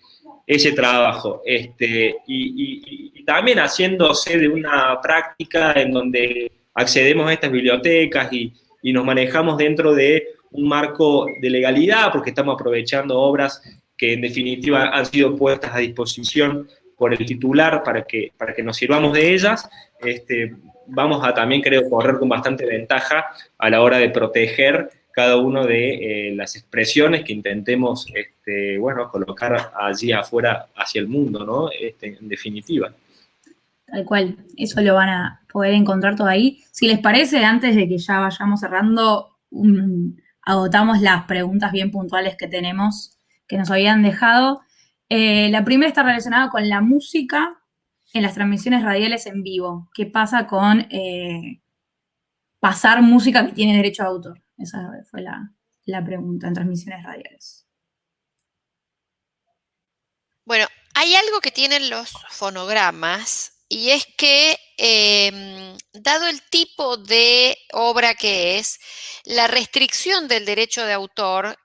ese trabajo. Este, y, también haciéndose de una práctica en donde accedemos a estas bibliotecas y, nos manejamos dentro de un marco de legalidad, porque estamos aprovechando obras que en definitiva han sido puestas a disposición por el titular para que, para que nos sirvamos de ellas, este, vamos a también, creo, correr con bastante ventaja a la hora de proteger cada una de eh, las expresiones que intentemos, este, bueno, colocar allí afuera hacia el mundo, ¿no? Este, en definitiva. Tal cual, eso lo van a poder encontrar todo ahí. Si les parece, antes de que ya vayamos cerrando, agotamos las preguntas bien puntuales que tenemos, que nos habían dejado. Eh, la primera está relacionada con la música en las transmisiones radiales en vivo. ¿Qué pasa con eh, pasar música que tiene derecho a autor? Esa fue la, pregunta en transmisiones radiales. Bueno, hay algo que tienen los fonogramas y es que, em, dado el tipo de obra que es, la restricción del derecho de autor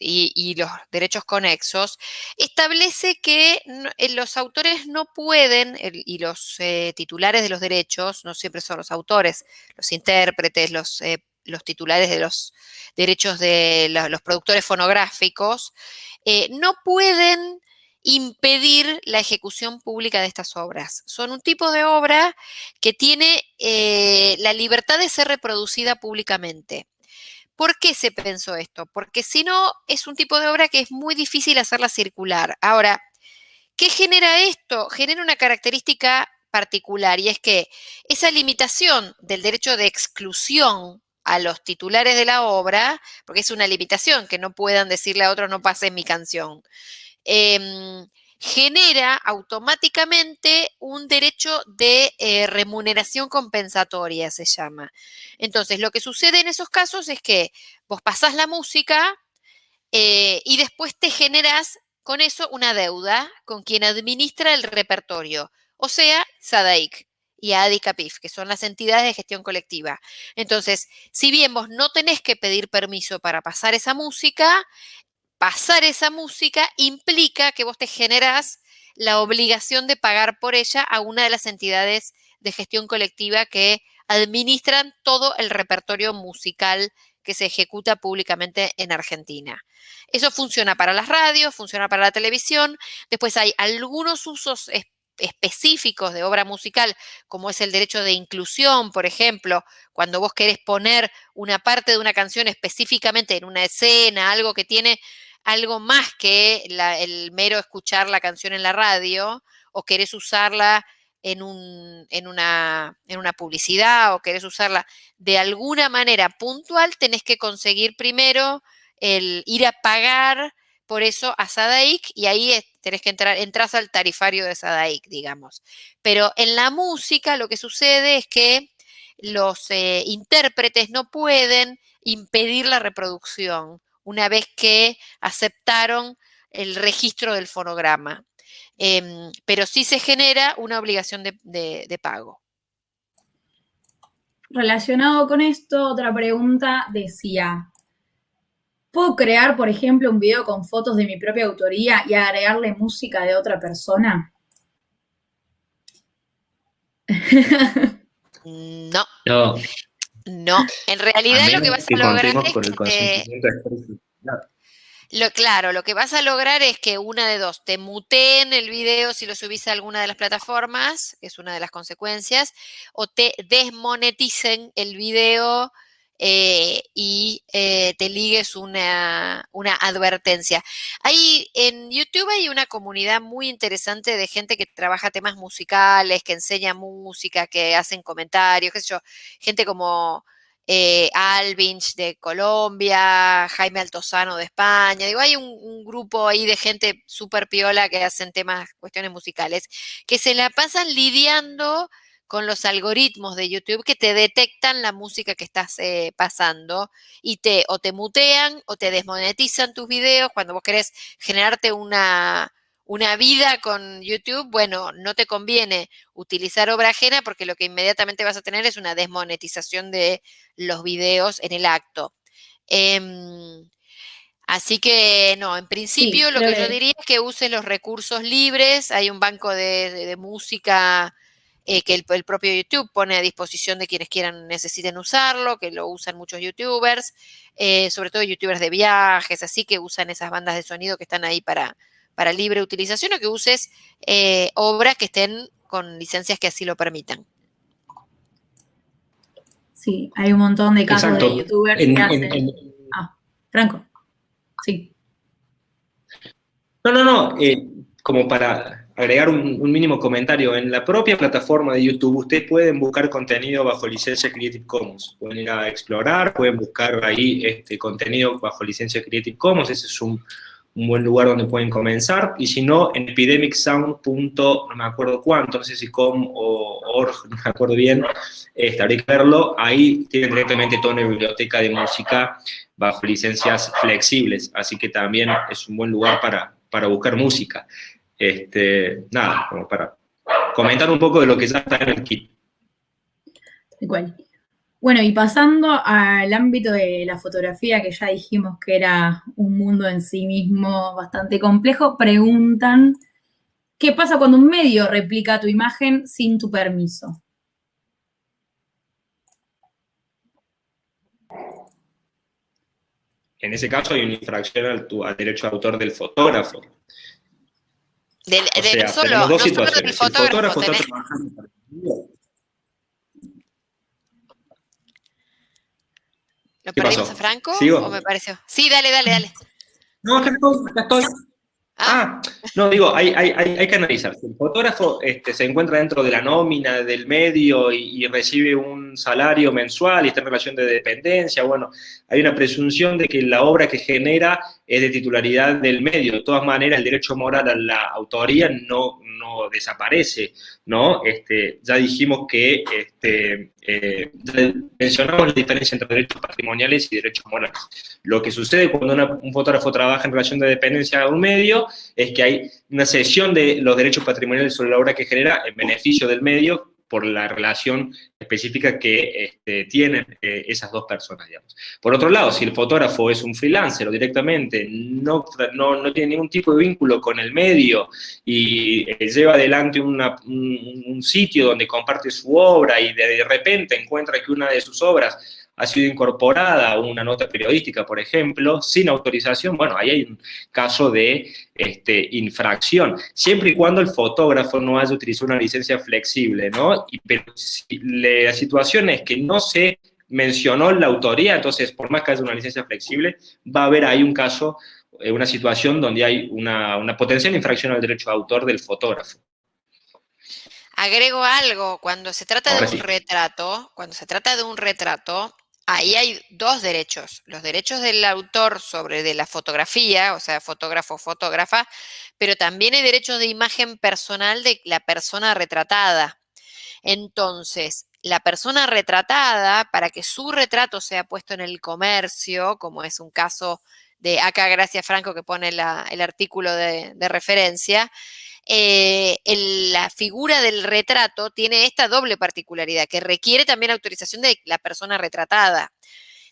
y, los derechos conexos establece que eh, los autores no pueden, y los eh, titulares de los derechos, no siempre son los autores, los intérpretes, los eh, los titulares de los derechos de los productores fonográficos, eh, no pueden impedir la ejecución pública de estas obras. Son un tipo de obra que tiene eh, la libertad de ser reproducida públicamente. ¿Por qué se pensó esto? Porque si no, es un tipo de obra que es muy difícil hacerla circular. Ahora, ¿qué genera esto? Genera una característica particular y es que esa limitación del derecho de exclusión a los titulares de la obra, porque es una limitación que no puedan decirle a otro no pases mi canción, em, genera automáticamente un derecho de eh, remuneración compensatoria, se llama. Entonces, lo que sucede en esos casos es que vos pasás la música eh, y después te generas con eso una deuda con quien administra el repertorio, o sea, SADAIC y a ADICAPIF, que son las entidades de gestión colectiva. Entonces, si bien vos no tenés que pedir permiso para pasar esa música, pasar esa música implica que vos te generás la obligación de pagar por ella a una de las entidades de gestión colectiva que administran todo el repertorio musical que se ejecuta públicamente en Argentina. Eso funciona para las radios, funciona para la televisión. Después hay algunos usos específicos de obra musical, como es el derecho de inclusión, por ejemplo, cuando vos querés poner una parte de una canción específicamente en una escena, algo que tiene algo más que el mero escuchar la canción en la radio, o querés usarla en, un, en, una, en una publicidad, o querés usarla de alguna manera puntual, tenés que conseguir primero el ir a pagar por eso a SADAIC y ahí tenés que entrar, entras al tarifario de SADAIC, digamos. Pero en la música lo que sucede es que los eh, intérpretes no pueden impedir la reproducción una vez que aceptaron el registro del fonograma. Em, pero sí se genera una obligación de pago. Relacionado con esto, otra pregunta decía, ¿Puedo crear, por ejemplo, un video con fotos de mi propia autoría y agregarle música de otra persona? no. No. No, en realidad lo que vas a lograr es que lo, claro, lo que vas a lograr es que una de dos, te muteen el video si lo subís a alguna de las plataformas, es una de las consecuencias, o te desmoneticen el video eh, y eh, te ligues una, una, advertencia. Ahí en YouTube hay una comunidad muy interesante de gente que trabaja temas musicales, que enseña música, que hacen comentarios, qué sé yo, gente como eh, Alvinch de Colombia, Jaime Altozano de España. Digo, hay un, grupo ahí de gente súper piola que hacen temas, cuestiones musicales, que se la pasan lidiando con los algoritmos de YouTube que te detectan la música que estás eh, pasando y te o te mutean o te desmonetizan tus videos cuando vos querés generarte una, una vida con YouTube, bueno, no te conviene utilizar obra ajena porque lo que inmediatamente vas a tener es una desmonetización de los videos en el acto. Em, así que no, en principio lo que yo diría es que uses los recursos libres, hay un banco de música eh, que el, propio YouTube pone a disposición de quienes quieran, necesiten usarlo, que lo usan muchos youtubers, eh, sobre todo youtubers de viajes, así que usan esas bandas de sonido que están ahí para, para libre utilización o que uses eh, obras que estén con licencias que así lo permitan. Sí, hay un montón de casos de youtubers que hacen... ah, Franco, sí. No, no, no, como para agregar un, mínimo comentario. En la propia plataforma de YouTube, ustedes pueden buscar contenido bajo licencia Creative Commons. Pueden ir a explorar, pueden buscar ahí este contenido bajo licencia Creative Commons. Ese es un, buen lugar donde pueden comenzar. Y si no, en epidemicsound. no me acuerdo cuánto, no sé si com o org, no me acuerdo bien, este, habría que verlo. Ahí tienen directamente toda una biblioteca de música bajo licencias flexibles. Así que también es un buen lugar para, para buscar música. Este, nada, como para comentar un poco de lo que ya está en el kit. Igual. Bueno, y pasando al ámbito de la fotografía, que ya dijimos que era un mundo en sí mismo bastante complejo, preguntan, ¿qué pasa cuando un medio replica tu imagen sin tu permiso? En ese caso hay una infracción al, al derecho de autor del fotógrafo. Del, de, solo, dos situaciones. fotógrafo, el ¿Lo perdimos a Franco o me pareció? Sí, dale, dale, dale. No, acá estoy, acá estoy. Ah. ah, no, digo, hay, hay, hay, que analizar. Si el fotógrafo este, se encuentra dentro de la nómina del medio y, recibe un salario mensual y está en relación de dependencia, bueno, hay una presunción de que la obra que genera es de titularidad del medio. De todas maneras, el derecho moral a la autoría no, no desaparece, ¿no? Este, ya dijimos que, este, eh, mencionamos la diferencia entre derechos patrimoniales y derechos morales. Lo que sucede cuando un fotógrafo trabaja en relación de dependencia a un medio es que hay una cesión de los derechos patrimoniales sobre la obra que genera en beneficio del medio por la relación específica que este, tienen eh, esas dos personas, digamos. Por otro lado, si el fotógrafo es un freelancer o directamente no, no, tiene ningún tipo de vínculo con el medio y eh, lleva adelante un, un, sitio donde comparte su obra y de repente encuentra que una de sus obras ha sido incorporada una nota periodística, por ejemplo, sin autorización, bueno, ahí hay un caso de este, infracción, siempre y cuando el fotógrafo no haya utilizado una licencia flexible, ¿no? Y, pero la situación es que no se mencionó la autoría, entonces, por más que haya una licencia flexible, va a haber ahí un caso, eh, una situación donde hay una, una potencial infracción al derecho de autor del fotógrafo. Agrego algo, cuando se trata de un retrato, cuando se trata de un retrato, ahí hay dos derechos, los derechos del autor sobre de la fotografía, o sea, fotógrafo, fotógrafa, pero también hay derechos de imagen personal de la persona retratada. Entonces, la persona retratada, para que su retrato sea puesto en el comercio, como es un caso de acá Gracia Franco que pone el artículo de referencia, eh, la figura del retrato tiene esta doble particularidad, que requiere también autorización de la persona retratada.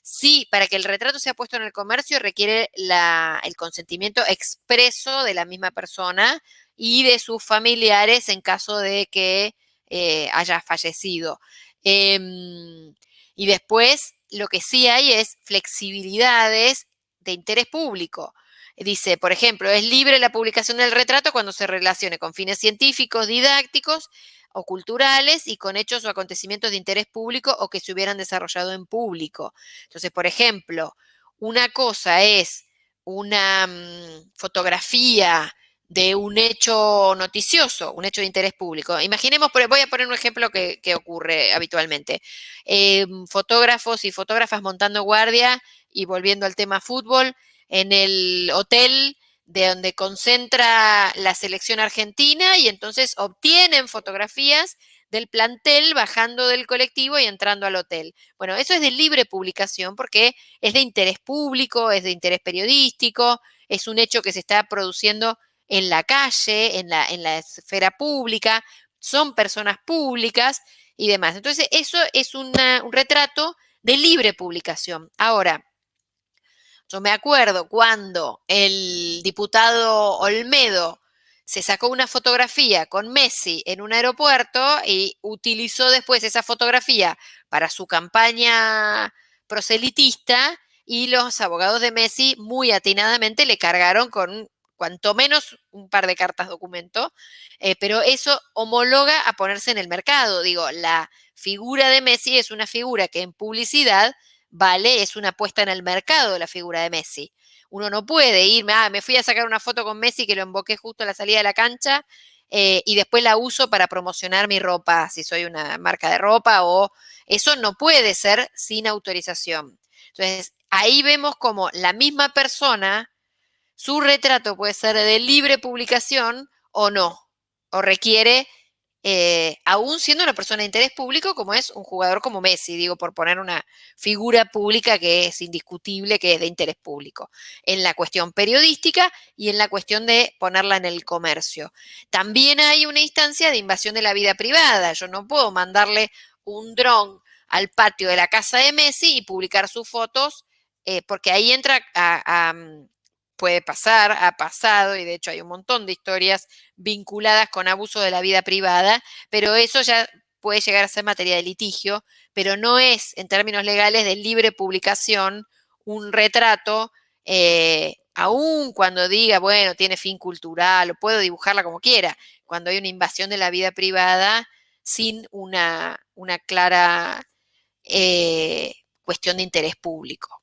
Sí, para que el retrato sea puesto en el comercio requiere el consentimiento expreso de la misma persona y de sus familiares en caso de que eh, haya fallecido. Em, y después, lo que sí hay es flexibilidades de interés público. Dice, por ejemplo, es libre la publicación del retrato cuando se relacione con fines científicos, didácticos o culturales y con hechos o acontecimientos de interés público o que se hubieran desarrollado en público. Entonces, por ejemplo, una cosa es una mm, fotografía de un hecho noticioso, un hecho de interés público. Imaginemos, voy a poner un ejemplo que, ocurre habitualmente. Em, fotógrafos y fotógrafas montando guardia y volviendo al tema fútbol en el hotel de donde concentra la selección argentina y entonces obtienen fotografías del plantel bajando del colectivo y entrando al hotel. Bueno, eso es de libre publicación porque es de interés público, es de interés periodístico, es un hecho que se está produciendo en la calle, en la, esfera pública, son personas públicas y demás. Entonces, eso es un retrato de libre publicación. Ahora, yo me acuerdo cuando el diputado Olmedo se sacó una fotografía con Messi en un aeropuerto y utilizó después esa fotografía para su campaña proselitista y los abogados de Messi muy atinadamente le cargaron con cuanto menos un par de cartas documento, eh, pero eso homologa a ponerse en el mercado. Digo, la figura de Messi es una figura que en publicidad vale, es una puesta en el mercado de la figura de Messi. Uno no puede irme, ah, me fui a sacar una foto con Messi que lo emboqué justo a la salida de la cancha eh, y después la uso para promocionar mi ropa, si soy una marca de ropa o eso no puede ser sin autorización. Entonces, ahí vemos como la misma persona, su retrato puede ser de libre publicación o no, o requiere eh, aún siendo una persona de interés público como es un jugador como Messi, digo, por poner una figura pública que es indiscutible, que es de interés público, en la cuestión periodística y en la cuestión de ponerla en el comercio. También hay una instancia de invasión de la vida privada. Yo no puedo mandarle un dron al patio de la casa de Messi y publicar sus fotos, eh, porque ahí entra a, puede pasar, ha pasado, y de hecho hay un montón de historias vinculadas con abuso de la vida privada, pero eso ya puede llegar a ser materia de litigio, pero no es, en términos legales, de libre publicación un retrato, eh, aun cuando diga, bueno, tiene fin cultural, o puedo dibujarla como quiera, cuando hay una invasión de la vida privada sin una, una clara eh, cuestión de interés público.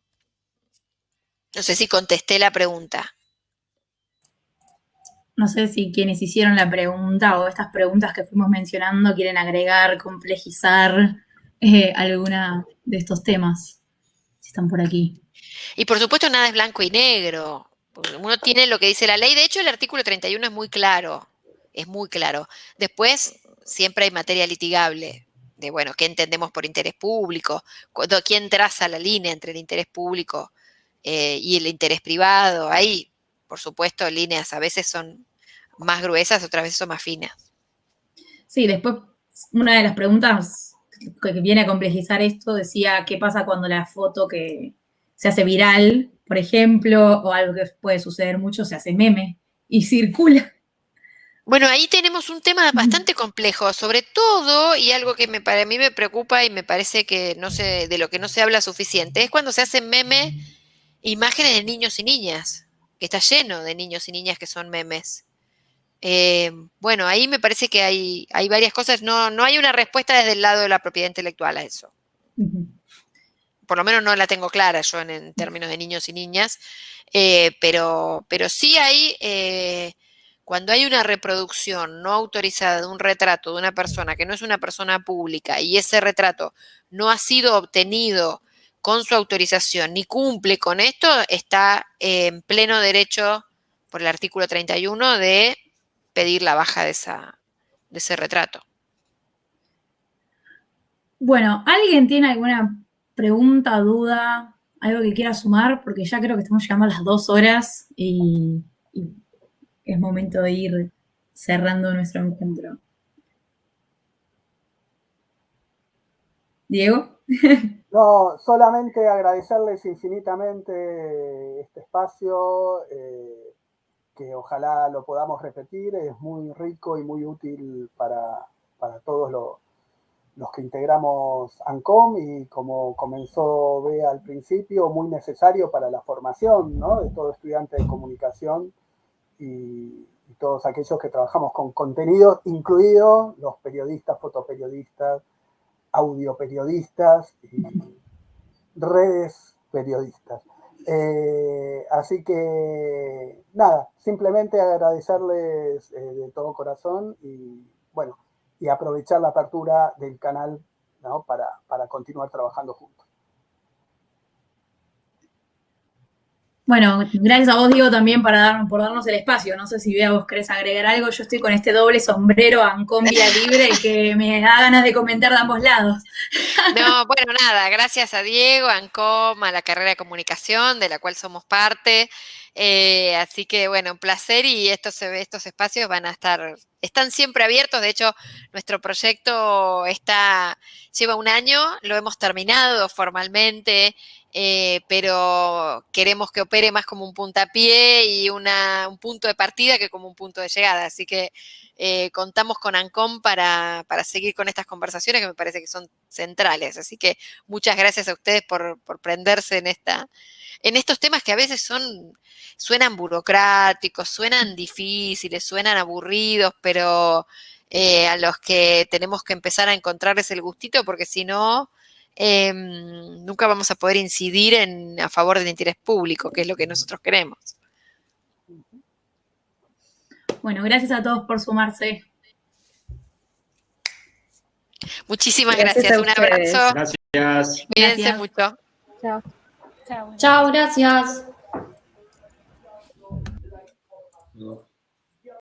No sé si contesté la pregunta. No sé si quienes hicieron la pregunta o estas preguntas que fuimos mencionando quieren agregar, complejizar eh, alguna de estos temas, si están por aquí. Y por supuesto nada es blanco y negro. Uno tiene lo que dice la ley. De hecho, el artículo 31 es muy claro. Es muy claro. Después, siempre hay materia litigable. De, bueno, ¿qué entendemos por interés público? ¿Quién traza la línea entre el interés público eh, y el interés privado. Hay, por supuesto, líneas a veces son más gruesas, otras veces son más finas. Sí, después una de las preguntas que viene a complejizar esto decía qué pasa cuando la foto que se hace viral, por ejemplo, o algo que puede suceder mucho, se hace meme y circula. Bueno, ahí tenemos un tema bastante complejo, sobre todo, y algo que me, para mí me preocupa y me parece que no sé, de lo que no se habla suficiente, es cuando se hace meme imágenes de niños y niñas, que está lleno de niños y niñas que son memes. Eh, bueno, ahí me parece que hay, hay varias cosas, no, no, hay una respuesta desde el lado de la propiedad intelectual a eso. Por lo menos no la tengo clara yo en, términos de niños y niñas, eh, pero, pero sí hay, eh, cuando hay una reproducción no autorizada de un retrato de una persona que no es una persona pública y ese retrato no ha sido obtenido con su autorización ni cumple con esto, está en pleno derecho por el artículo 31 de pedir la baja de, esa, de ese retrato. Bueno, ¿alguien tiene alguna pregunta, duda, algo que quiera sumar? Porque ya creo que estamos llegando a las dos horas y, y es momento de ir cerrando nuestro encuentro. Diego. No, solamente agradecerles infinitamente este espacio, eh, que ojalá lo podamos repetir, es muy rico y muy útil para, para todos los, que integramos ANCOM y como comenzó Bea al principio, muy necesario para la formación de todo estudiante de comunicación y, todos aquellos que trabajamos con contenido, incluidos los periodistas, fotoperiodistas, audioperiodistas y redes periodistas. Eh, así que, nada, simplemente agradecerles eh, de todo corazón y, bueno, y aprovechar la apertura del canal para, para continuar trabajando juntos. Bueno, gracias a vos, Diego, también para dar, por darnos el espacio. No sé si Bea, vos querés agregar algo. Yo estoy con este doble sombrero Ancom Vía Libre que me da ganas de comentar de ambos lados. No, bueno, nada, gracias a Diego, Ancom, a la carrera de comunicación, de la cual somos parte. Eh, así que, bueno, un placer y estos, estos espacios van a estar, están siempre abiertos. De hecho, nuestro proyecto está, lleva un año, lo hemos terminado formalmente. Eh, pero queremos que opere más como un puntapié y un punto de partida que como un punto de llegada. Así que eh, contamos con ANCOM para, seguir con estas conversaciones que me parece que son centrales. Así que muchas gracias a ustedes por, prenderse en, esta, en estos temas que a veces son, suenan burocráticos, suenan difíciles, suenan aburridos, pero eh, a los que tenemos que empezar a encontrarles el gustito porque si no Em, nunca vamos a poder incidir en, a favor del interés público, que es lo que nosotros queremos. Bueno, gracias a todos por sumarse. Muchísimas gracias. Un abrazo. Gracias. Cuídense mucho. Chao. Chao, gracias.